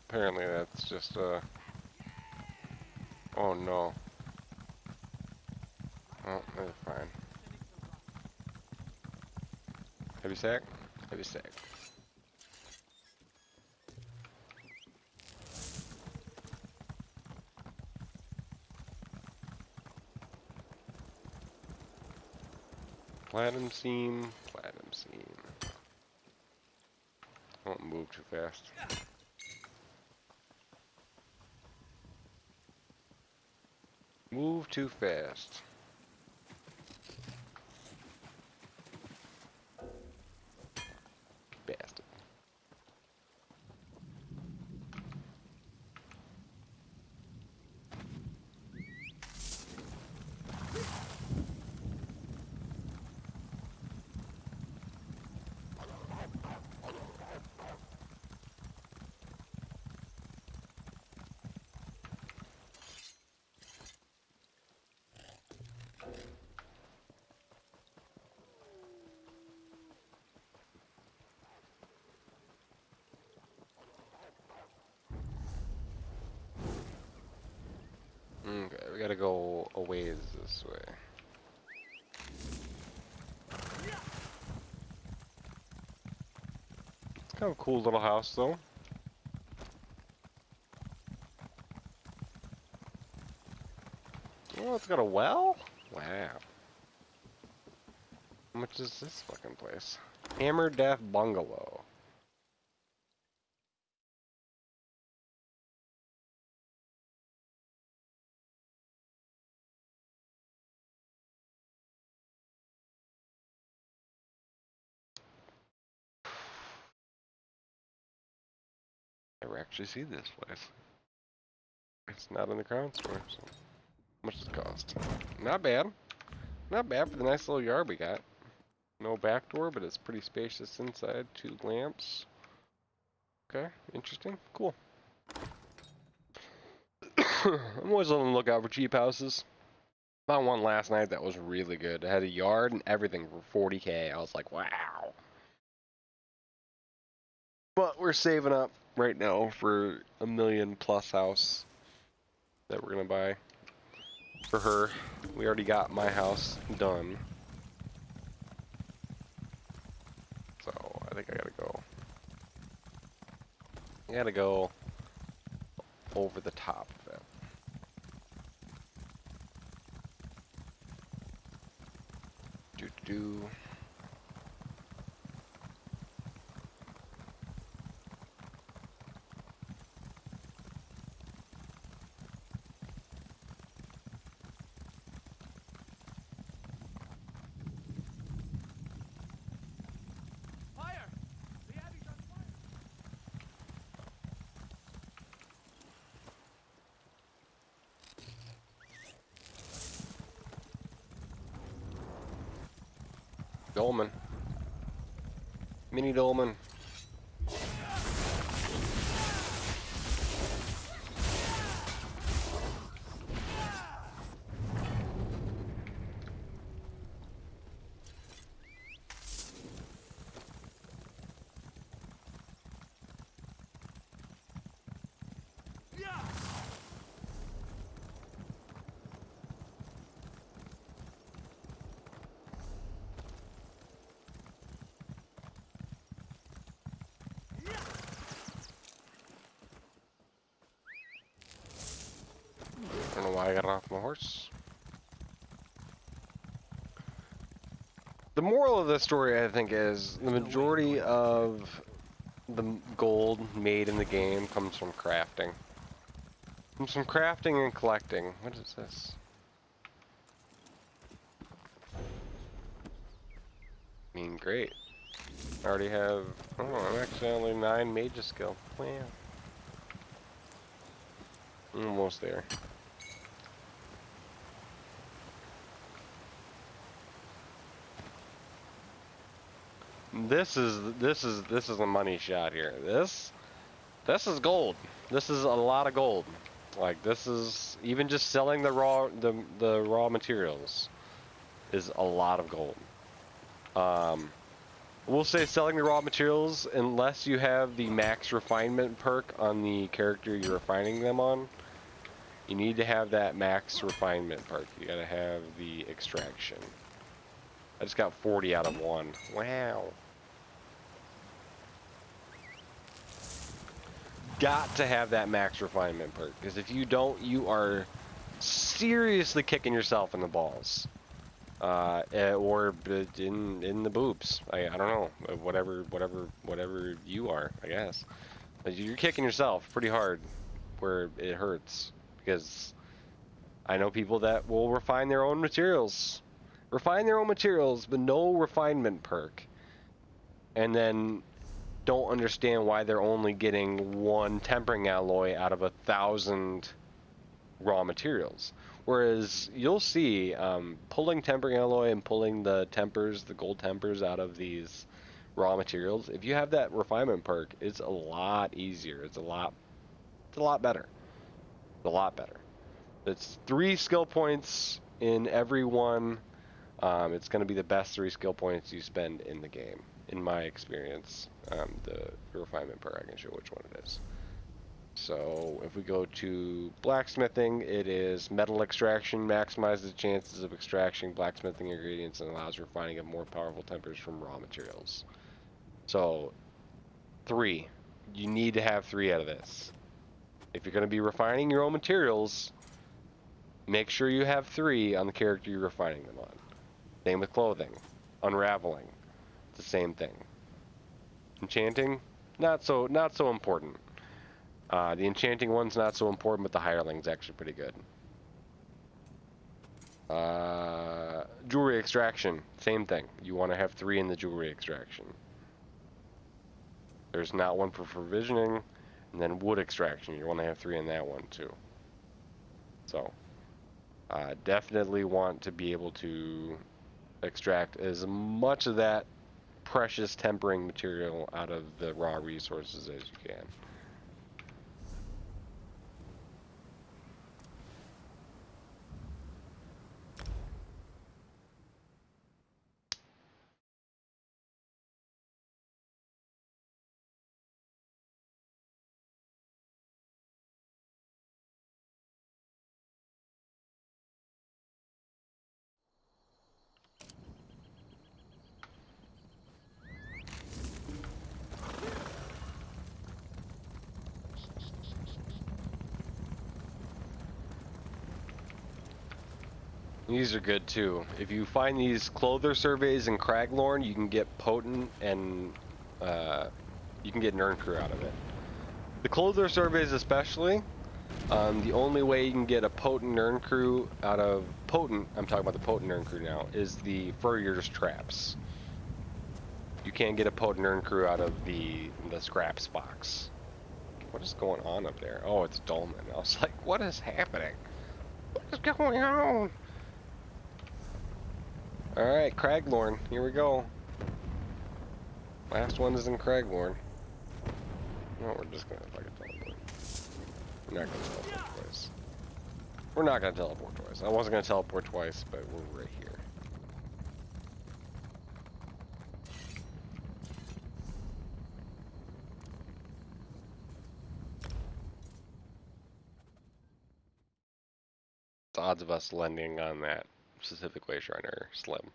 Apparently that's just uh. Oh no. Oh, they're fine. Heavy sack? Heavy sack. Platinum seam, platinum seam. Don't move too fast. Move too fast. Bastard. Okay, we gotta go a ways this way. It's kind of cool little house though. Oh, it's got a well? Wow. How much is this fucking place? Hammerdeath Bungalow. Actually see this place. It's not in the crown store, so much does it cost? Not bad. Not bad for the nice little yard we got. No back door, but it's pretty spacious inside. Two lamps. Okay, interesting. Cool. *coughs* I'm always on the lookout for cheap houses. Found one last night that was really good. It had a yard and everything for 40k. I was like, wow. But we're saving up right now for a million plus house that we're gonna buy for her. We already got my house done. So I think I gotta go. I gotta go over the top of it. Do do. Mini Dolman. I don't know why I got off my horse. The moral of this story, I think, is the majority of the gold made in the game comes from crafting. Comes from crafting and collecting. What is this? I mean, great. I already have. Oh, I'm actually only nine mages skill. Wow. Almost there. This is this is this is a money shot here. This this is gold. This is a lot of gold. Like this is even just selling the raw the the raw materials is a lot of gold. Um We'll say selling the raw materials unless you have the max refinement perk on the character you're refining them on. You need to have that max refinement perk. You gotta have the extraction. I just got 40 out of one. Wow. Got to have that max refinement perk because if you don't, you are seriously kicking yourself in the balls. Uh, eh, or in in the boobs. I, I don't know. Uh, Whatever whatever whatever you are, I guess. But You're kicking yourself pretty hard where it hurts because I know people that will refine their own materials. Refine their own materials, but no refinement perk. And then don't understand why they're only getting one tempering alloy out of a thousand raw materials. Whereas you'll see um, pulling tempering alloy and pulling the tempers, the gold tempers out of these raw materials. If you have that refinement perk, it's a lot easier. It's a lot, it's a lot better. It's a lot better. It's three skill points in every one. Um, it's going to be the best three skill points you spend in the game, in my experience. Um, the refinement perk, I can show which one it is. So if we go to blacksmithing, it is metal extraction, maximizes the chances of extracting blacksmithing ingredients and allows refining of more powerful tempers from raw materials. So three, you need to have three out of this. If you're going to be refining your own materials, make sure you have three on the character you're refining them on. Same with clothing, unraveling, the same thing. Enchanting, not so not so important. Uh, the enchanting one's not so important, but the hireling's actually pretty good. Uh, jewelry extraction, same thing. You want to have three in the jewelry extraction. There's not one for provisioning, and then wood extraction. You want to have three in that one too. So, uh, definitely want to be able to extract as much of that precious tempering material out of the raw resources as you can. These are good too. If you find these clothier surveys in Craglorn, you can get potent and uh, you can get Nirncrux out of it. The clothier surveys especially, um, the only way you can get a potent Nirncrux out of potent, I'm talking about the potent Nirncrux now, is the Furrier's traps. You can't get a potent Nirncrux out of the the scraps box. What is going on up there? Oh, it's Dolmen. I was like, what is happening? What is going on? Alright, Craglorn, here we go. Last one is in Craglorn. No, we're just gonna fucking teleport. We're not gonna teleport twice. We're not gonna teleport twice. I wasn't gonna teleport twice, but we're right here. The odds of us landing on that specific way shrine slim.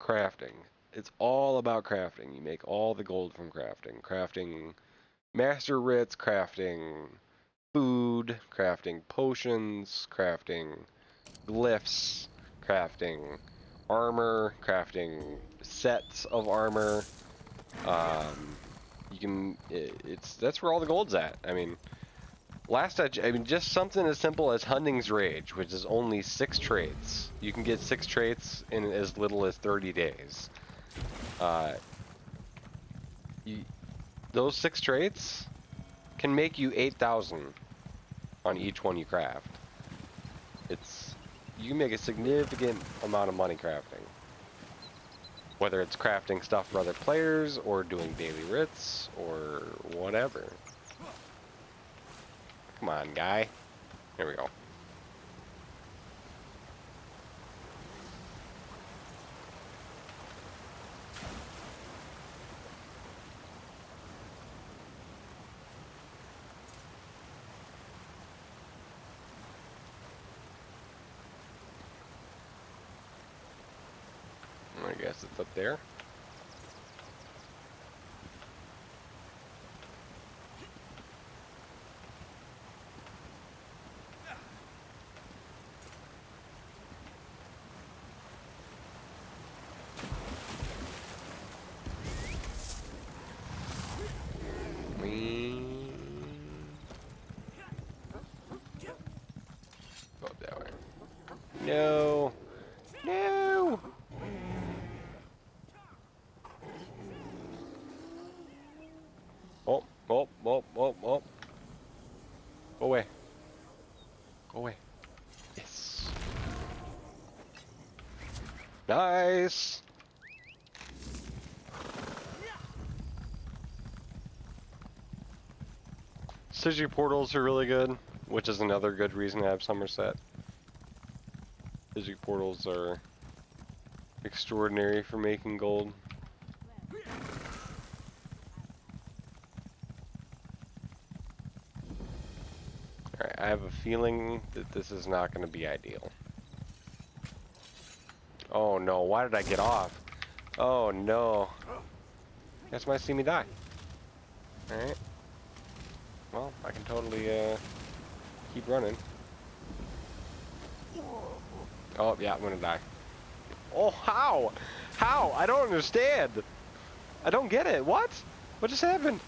Crafting. It's all about crafting. You make all the gold from crafting. Crafting master writs, crafting food, crafting potions, crafting glyphs, crafting armor, crafting sets of armor. Um, you can, it, it's, that's where all the gold's at. I mean, Last I, I mean, just something as simple as Hunding's Rage, which is only six traits. You can get six traits in as little as 30 days. Uh, you, those six traits can make you 8,000 on each one you craft. It's, you make a significant amount of money crafting. Whether it's crafting stuff for other players, or doing daily writs, or whatever. Come on, guy. Here we go. guess it's up there. Whee. Go up that way. No. No. Oh, oh, oh, oh, oh. Go away. Go away. Yes. Nice. Synergy portals are really good, which is another good reason to have Summerset. Synergy portals are extraordinary for making gold. Alright, I have a feeling that this is not going to be ideal. Oh no, why did I get off? Oh no. Guess might see me die. Alright. Well, I can totally uh, keep running. Oh, yeah, I'm gonna die. Oh, how? How? I don't understand. I don't get it. What? What just happened?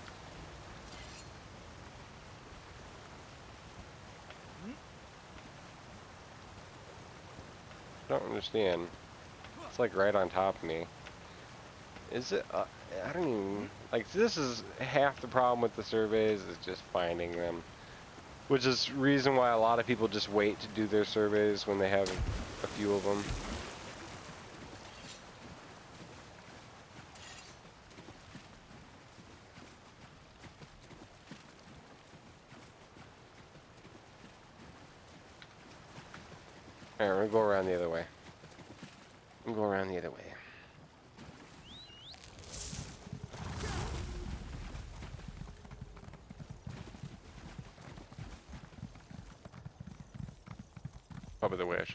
I don't understand. It's like right on top of me. Is it? Uh, I don't even like. This is half the problem with the surveys is just finding them, which is reason why a lot of people just wait to do their surveys when they have few of them. Alright, we're gonna go around the other way. We'll go around the other way.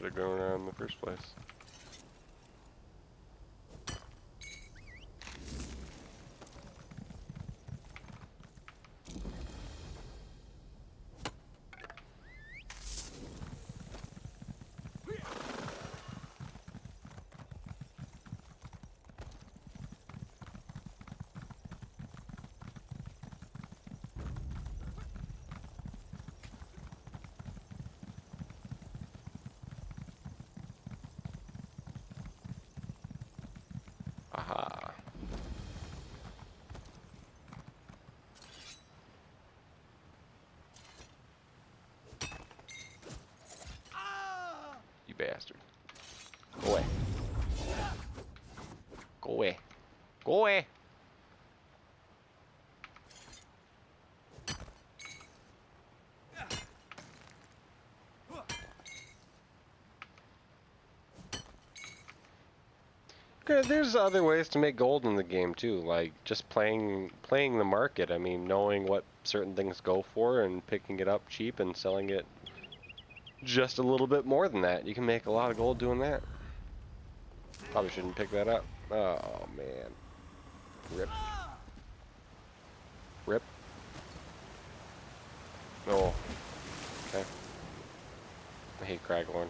Probably the way should have gone around in the first place. Aha. You bastard. Go away. Go away. Go away. There's other ways to make gold in the game too, like just playing playing the market. I mean, knowing what certain things go for and picking it up cheap and selling it just a little bit more than that. You can make a lot of gold doing that. Probably shouldn't pick that up. Oh man. Rip. Rip. Oh. Okay. I hate Craglorn.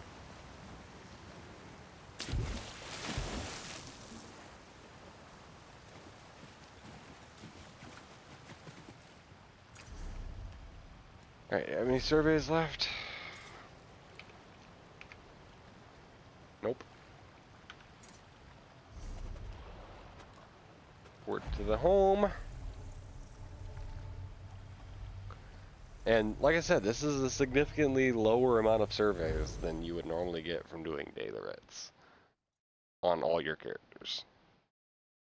Alright, how many surveys left? Nope. Port to the home. And like I said, this is a significantly lower amount of surveys than you would normally get from doing daily writs on all your characters.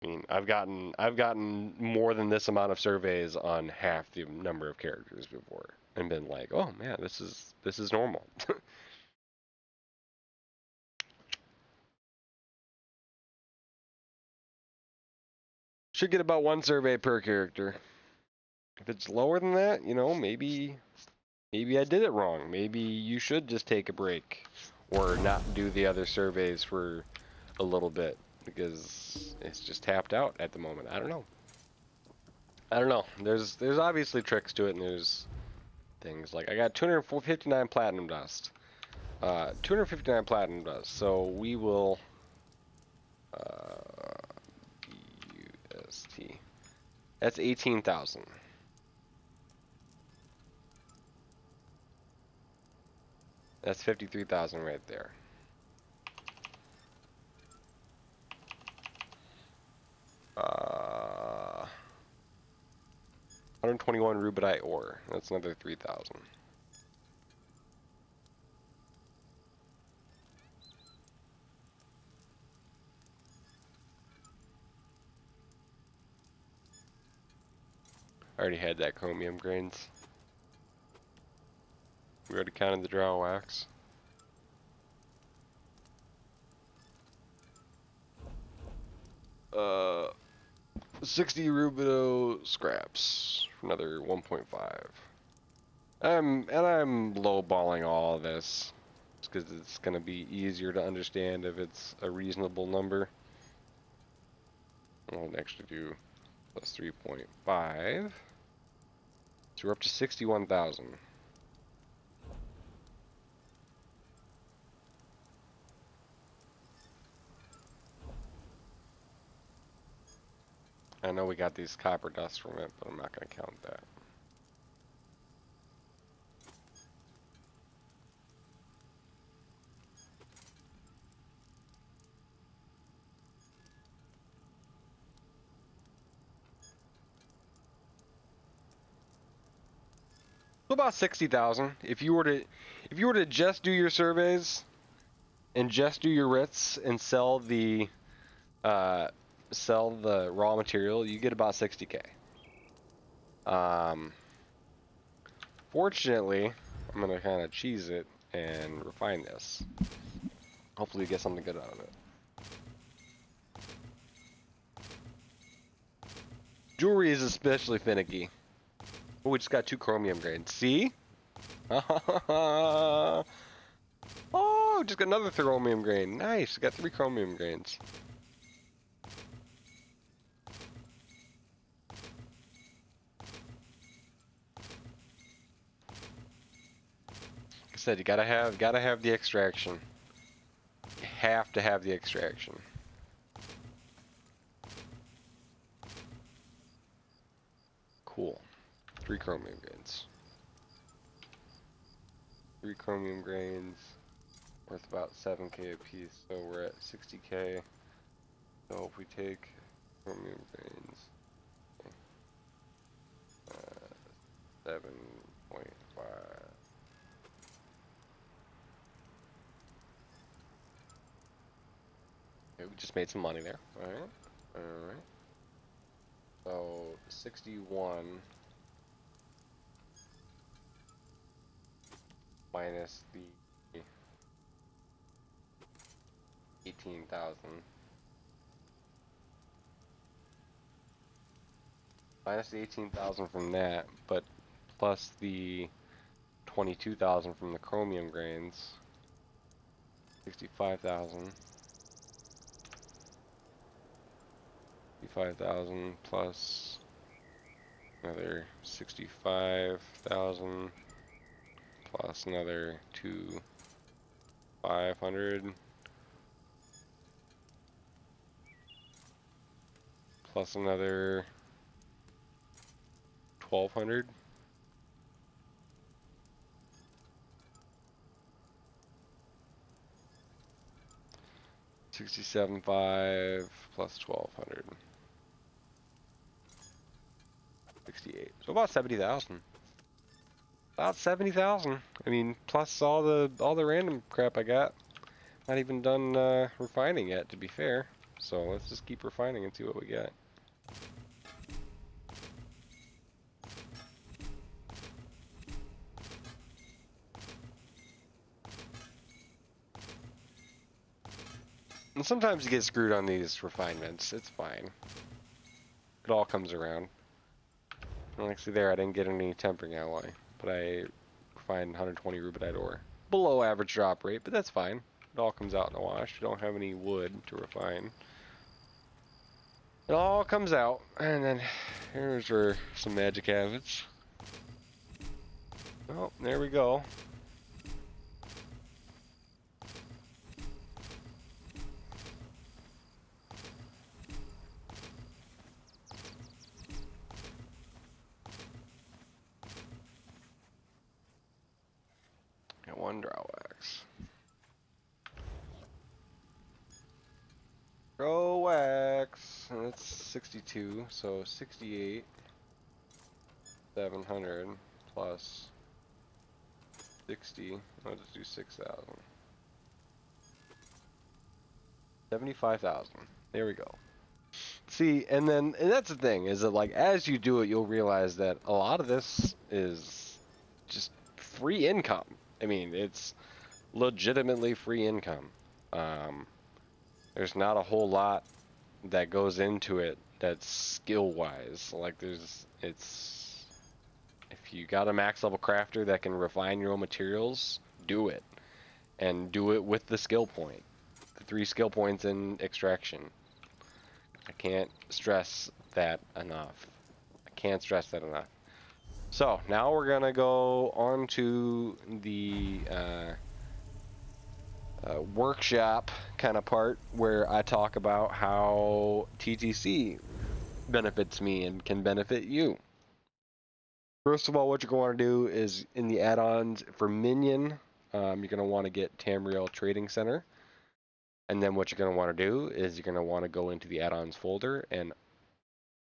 I mean, I've gotten I've gotten more than this amount of surveys on half the number of characters before and been like, "Oh man, this is this is normal." *laughs* Should get about one survey per character. If it's lower than that, you know, maybe maybe I did it wrong. Maybe you should just take a break or not do the other surveys for a little bit. because it's just tapped out at the moment. I don't know. I don't know. There's there's obviously tricks to it, and there's things like I got 259 platinum dust. Uh, 259 platinum dust. So we will. Uh, UST. That's 18,000. That's 53,000 right there. Uh, 121 rubidite ore. That's another 3,000. I already had that chromium grains. We already counted the Dreugh wax. Uh, 60 Rubedo scraps. Another 1.5. I'm and I'm lowballing all of this because it's gonna be easier to understand if it's a reasonable number. I'll actually do plus 3.5. So we're up to 61,000. I know we got these copper dust from it, but I'm not going to count that. So about 60,000. If you were to if you were to just do your surveys and just do your writs and sell the uh, sell the raw material, you get about 60k. Um, fortunately, I'm gonna kind of cheese it and refine this. Hopefully, get something good out of it. Jewelry is especially finicky. Oh, we just got two chromium grains. See? *laughs* oh, just got another chromium grain. Nice, got three chromium grains. Said, you gotta have, gotta have the extraction. You have to have the extraction. Cool. Three chromium grains. Three chromium grains worth about 7k a piece, so we're at 60k. So if we take chromium grains, uh, 7.5. We just made some money there. Alright. Alright. So, 61 minus the 18,000. Minus the 18,000 from that, but plus the 22,000 from the chromium grains. 65,000. 65,000 plus another 65,000 plus another two 500 plus another 1200 Sixty-seven five plus twelve hundred. Sixty-eight. So about seventy thousand. About seventy thousand. I mean, plus all the all the random crap I got. Not even done uh, refining yet, to be fair. So let's just keep refining and see what we get. And sometimes you get screwed on these refinements. It's fine. It all comes around. See there, I didn't get any tempering alloy, but I refined 120 rubidite ore. Below average drop rate, but that's fine. It all comes out in the wash. You don't have any wood to refine. It all comes out, and then here's where some magic happens. Oh, there we go. One Dreugh wax. Dreugh wax. and That's 62, so 68. 700 plus 60. I'll just do 6,000. 75,000. There we go. See, and then, and that's the thing, is that like, as you do it, you'll realize that a lot of this is just free income. I mean, it's legitimately free income. Um, there's not a whole lot that goes into it that's skill wise. Like, there's, it's, if you got a max level crafter that can refine your own materials, do it. And do it with the skill point. The three skill points in extraction. I can't stress that enough. I can't stress that enough. So now we're gonna go on to the uh, uh, workshop kind of part where I talk about how TTC benefits me and can benefit you. First of all, what you're going to do is in the add-ons for Minion, um, you're going to want to get Tamriel Trading Center. And then what you're going to want to do is you're going to want to go into the add-ons folder and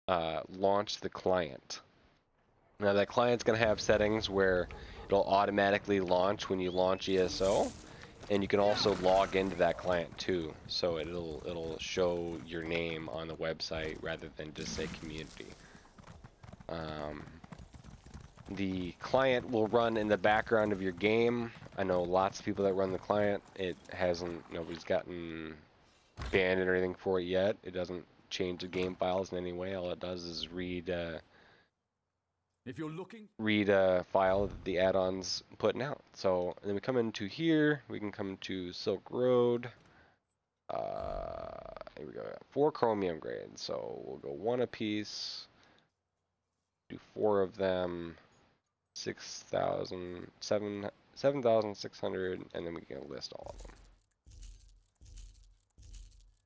uh, launch the client. Now that client's going to have settings where it'll automatically launch when you launch ESO, and you can also log into that client too. So it'll it'll show your name on the website rather than just say community. Um, the client will run in the background of your game. I know lots of people that run the client. It hasn't nobody's gotten banned or anything for it yet. It doesn't change the game files in any way. All it does is read. Uh, If you're looking, read a file that the add-ons putting out. So then we come into here, we can come to Silk Road. Uh, here we go, four chromium grades. So we'll go one apiece, do four of them, 6,000, 7, 7,600, and then we can list all of them.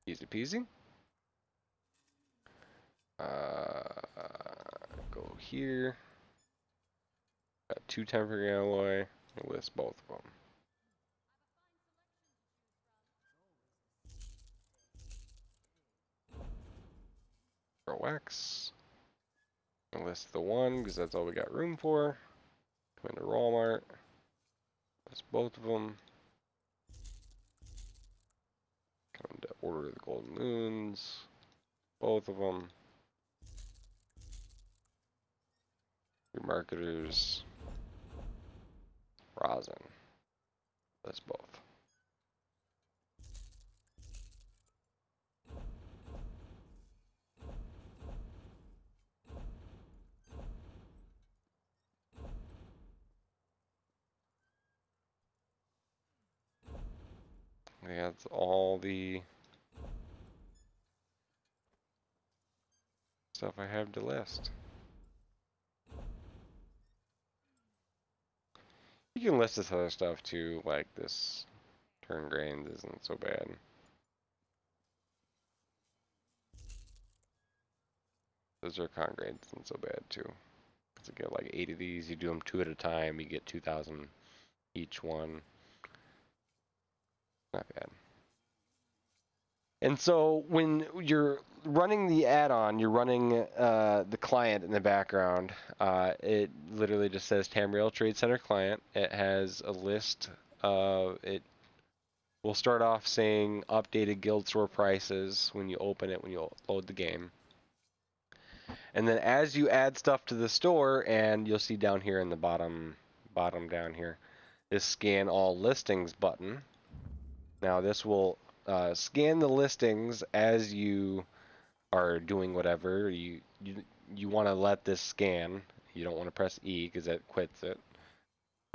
Easy peasy. Uh, go here. Got two tempering alloy. List both of them. Pro X. I'll list the one because that's all we got room for. Come into Walmart. List both of them. Come to Order the Golden Moons. Both of them. Your marketers. Rosin. That's both. That's all the stuff I have to list. You can list this other stuff too, like this Terne grains isn't so bad. Those are con grains isn't so bad too. Cause you get like eight of these, you do them two at a time, you get 2,000 each one. Not bad. And so when you're running the add-on, you're running uh, the client in the background. Uh, it literally just says Tamriel Trade Center client. It has a list. of it will start off saying updated guild store prices when you open it when you load the game. And then as you add stuff to the store, and you'll see down here in the bottom, bottom down here, this scan all listings button. Now this will uh, scan the listings as you are doing whatever. You you, you want to let this scan. You don't want to press E because it quits it.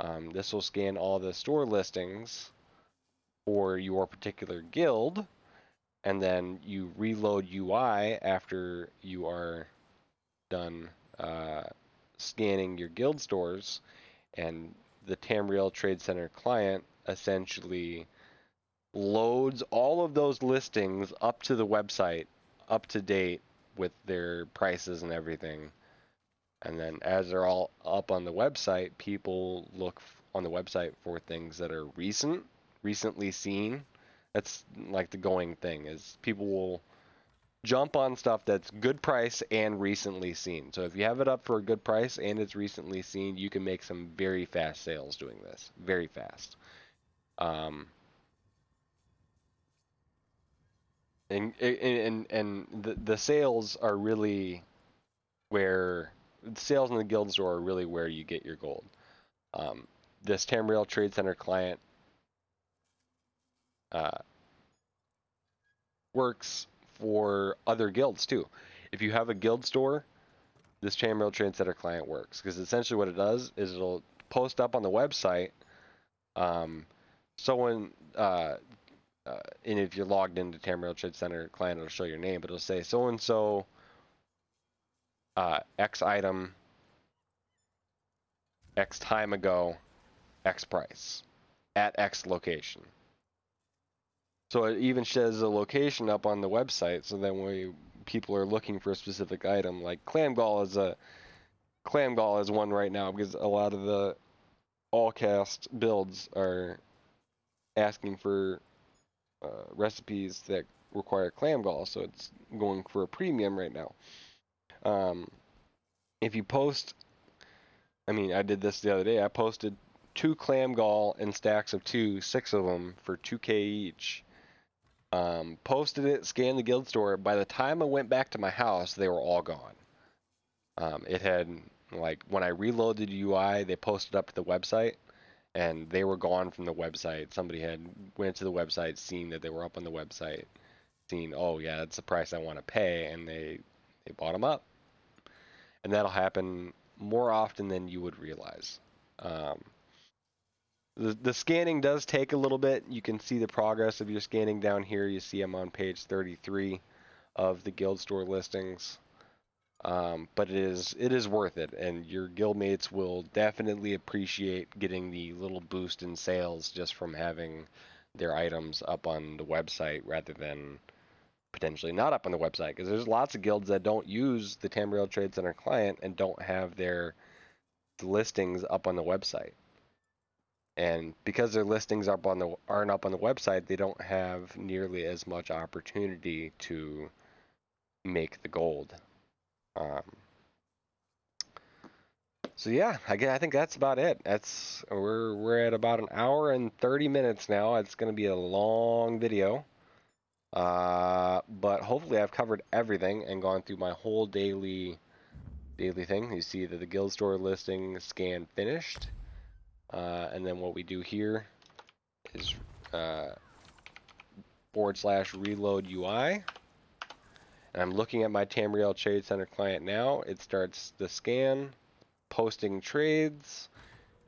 Um, this will scan all the store listings for your particular guild. and then you reload UI after you are done uh, scanning your guild stores, and the Tamriel Trade Center client essentially loads all of those listings up to the website, up to date with their prices and everything. And then as they're all up on the website, people look on the website for things that are recent, recently seen. That's like the going thing is people will jump on stuff that's good price and recently seen. So if you have it up for a good price and it's recently seen, you can make some very fast sales doing this. Very fast. Um, and and and the the sales are really where sales in the guild store are really where you get your gold. Um, this Tamriel Trade Center client uh, works for other guilds too. If you have a guild store, this Tamriel Trade Center client works because essentially what it does is it'll post up on the website. Um, someone uh, uh, and if you're logged into Tamriel Trade Center client, it'll show your name, but it'll say so and so X item X time ago, X price at X location. So it even says a location up on the website, so then when people are looking for a specific item, like clam gall is a clam gall is one right now because a lot of the all cast builds are asking for uh, recipes that require clam gall, so it's going for a premium right now. Um, if you post, I mean, I did this the other day. I posted two clam gall in stacks of two, six of them for 2k each. Um, posted it, scanned the guild store. By the time I went back to my house, they were all gone. Um, it had like when I reloaded UI, they posted up to the website, and they were gone from the website. Somebody had went to the website, seen that they were up on the website, seen, oh yeah, that's the price I want to pay, and they they bought them up. And that'll happen more often than you would realize. Um, the, the scanning does take a little bit. You can see the progress of your scanning down here. You see I'm on page 33 of the guild store listings. Um, but it is it is worth it, and your guildmates will definitely appreciate getting the little boost in sales just from having their items up on the website rather than potentially not up on the website. Because there's lots of guilds that don't use the Tamriel Trade Center client and don't have their listings up on the website. And because their listings up on the aren't up on the website, they don't have nearly as much opportunity to make the gold. Um, so yeah, I, I think that's about it. That's we're we're at about an hour and 30 minutes now. It's going to be a long video. Uh, but hopefully I've covered everything and gone through my whole daily daily thing. You see that the guild store listing scan finished. Uh, and then what we do here is uh, forward slash reload UI. And I'm looking at my Tamriel Trade Center client now. It starts the scan, posting trades,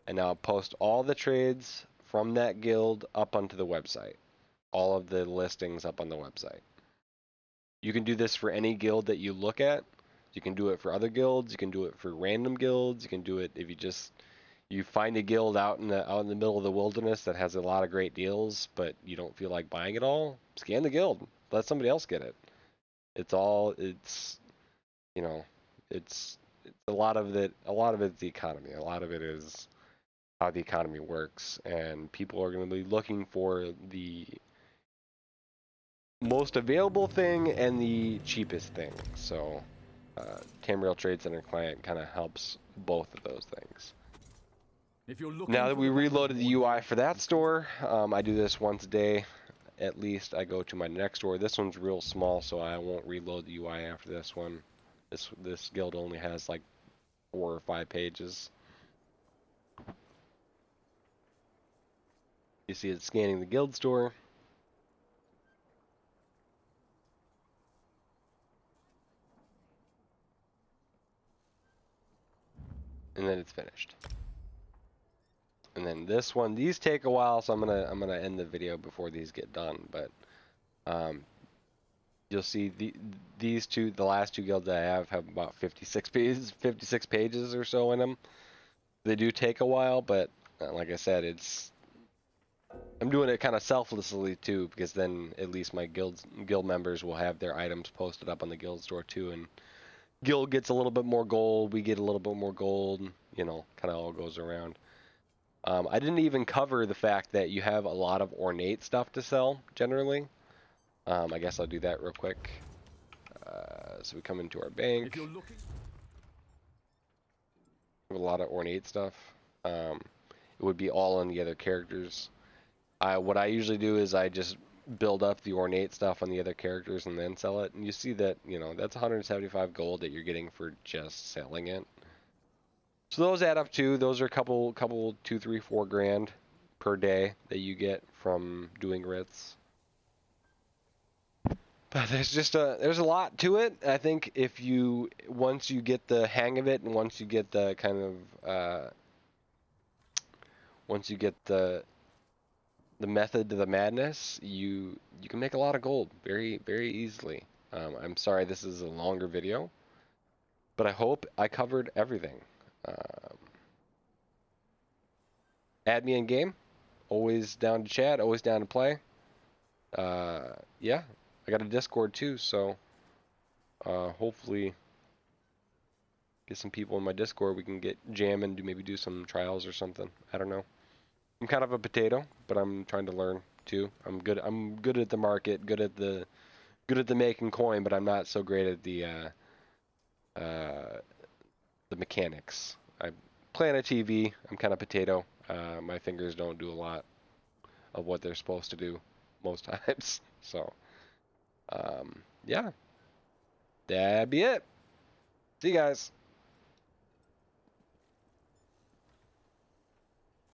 and now I'll post all the trades from that guild up onto the website. All of the listings up on the website. You can do this for any guild that you look at. You can do it for other guilds. You can do it for random guilds. You can do it if you just you find a guild out in the out in the middle of the wilderness that has a lot of great deals, but you don't feel like buying it all. Scan the guild. Let somebody else get it. It's all it's you know it's, it's a lot of it. A lot of it's the economy. A lot of it is how the economy works, and people are going to be looking for the most available thing and the cheapest thing. So, uh, Tamriel Trade Center client kind of helps both of those things. If you're looking Now that we reloaded the UI for that store, um, I do this once a day. At least I go to my next door. This one's real small, so I won't reload the UI after this one. This this guild only has like four or five pages. You see it's scanning the guild store. And then it's finished. And then this one, these take a while, so I'm gonna I'm gonna end the video before these get done. But um, you'll see the these two, the last two guilds I have, have about 56 pages, 56 pages or so in them. They do take a while, but uh, like I said, it's I'm doing it kind of selflessly too, because then at least my guild guild members will have their items posted up on the guild store too, and guild gets a little bit more gold, we get a little bit more gold, you know, kind of all goes around. Um, I didn't even cover the fact that you have a lot of ornate stuff to sell generally. Um, I guess I'll do that real quick. Uh, so we come into our bank. If you're looking, with a lot of ornate stuff. Um, it would be all on the other characters. I what I usually do is I just build up the ornate stuff on the other characters and then sell it. And you see that you know that's 175 gold that you're getting for just selling it. So those add up too. Those are a couple, couple, two, three, four grand per day that you get from doing writs. But there's just a there's a lot to it. I think if you once you get the hang of it and once you get the kind of uh, once you get the the method to the madness, you you can make a lot of gold very very easily. Um, I'm sorry this is a longer video, but I hope I covered everything. Um, add me in game. Always down to chat. Always down to play. Uh, yeah, I got a Discord too, so uh, hopefully get some people in my Discord. We can get jamming, do maybe do some trials or something. I don't know. I'm kind of a potato, but I'm trying to learn too. I'm good. I'm good at the market, good at the good at the making coin, but I'm not so great at the uh, uh, the mechanics. I play on a TV. I'm kind of potato. Uh, my fingers don't do a lot of what they're supposed to do most *laughs* times. So, um, yeah, that'd be it. See you guys.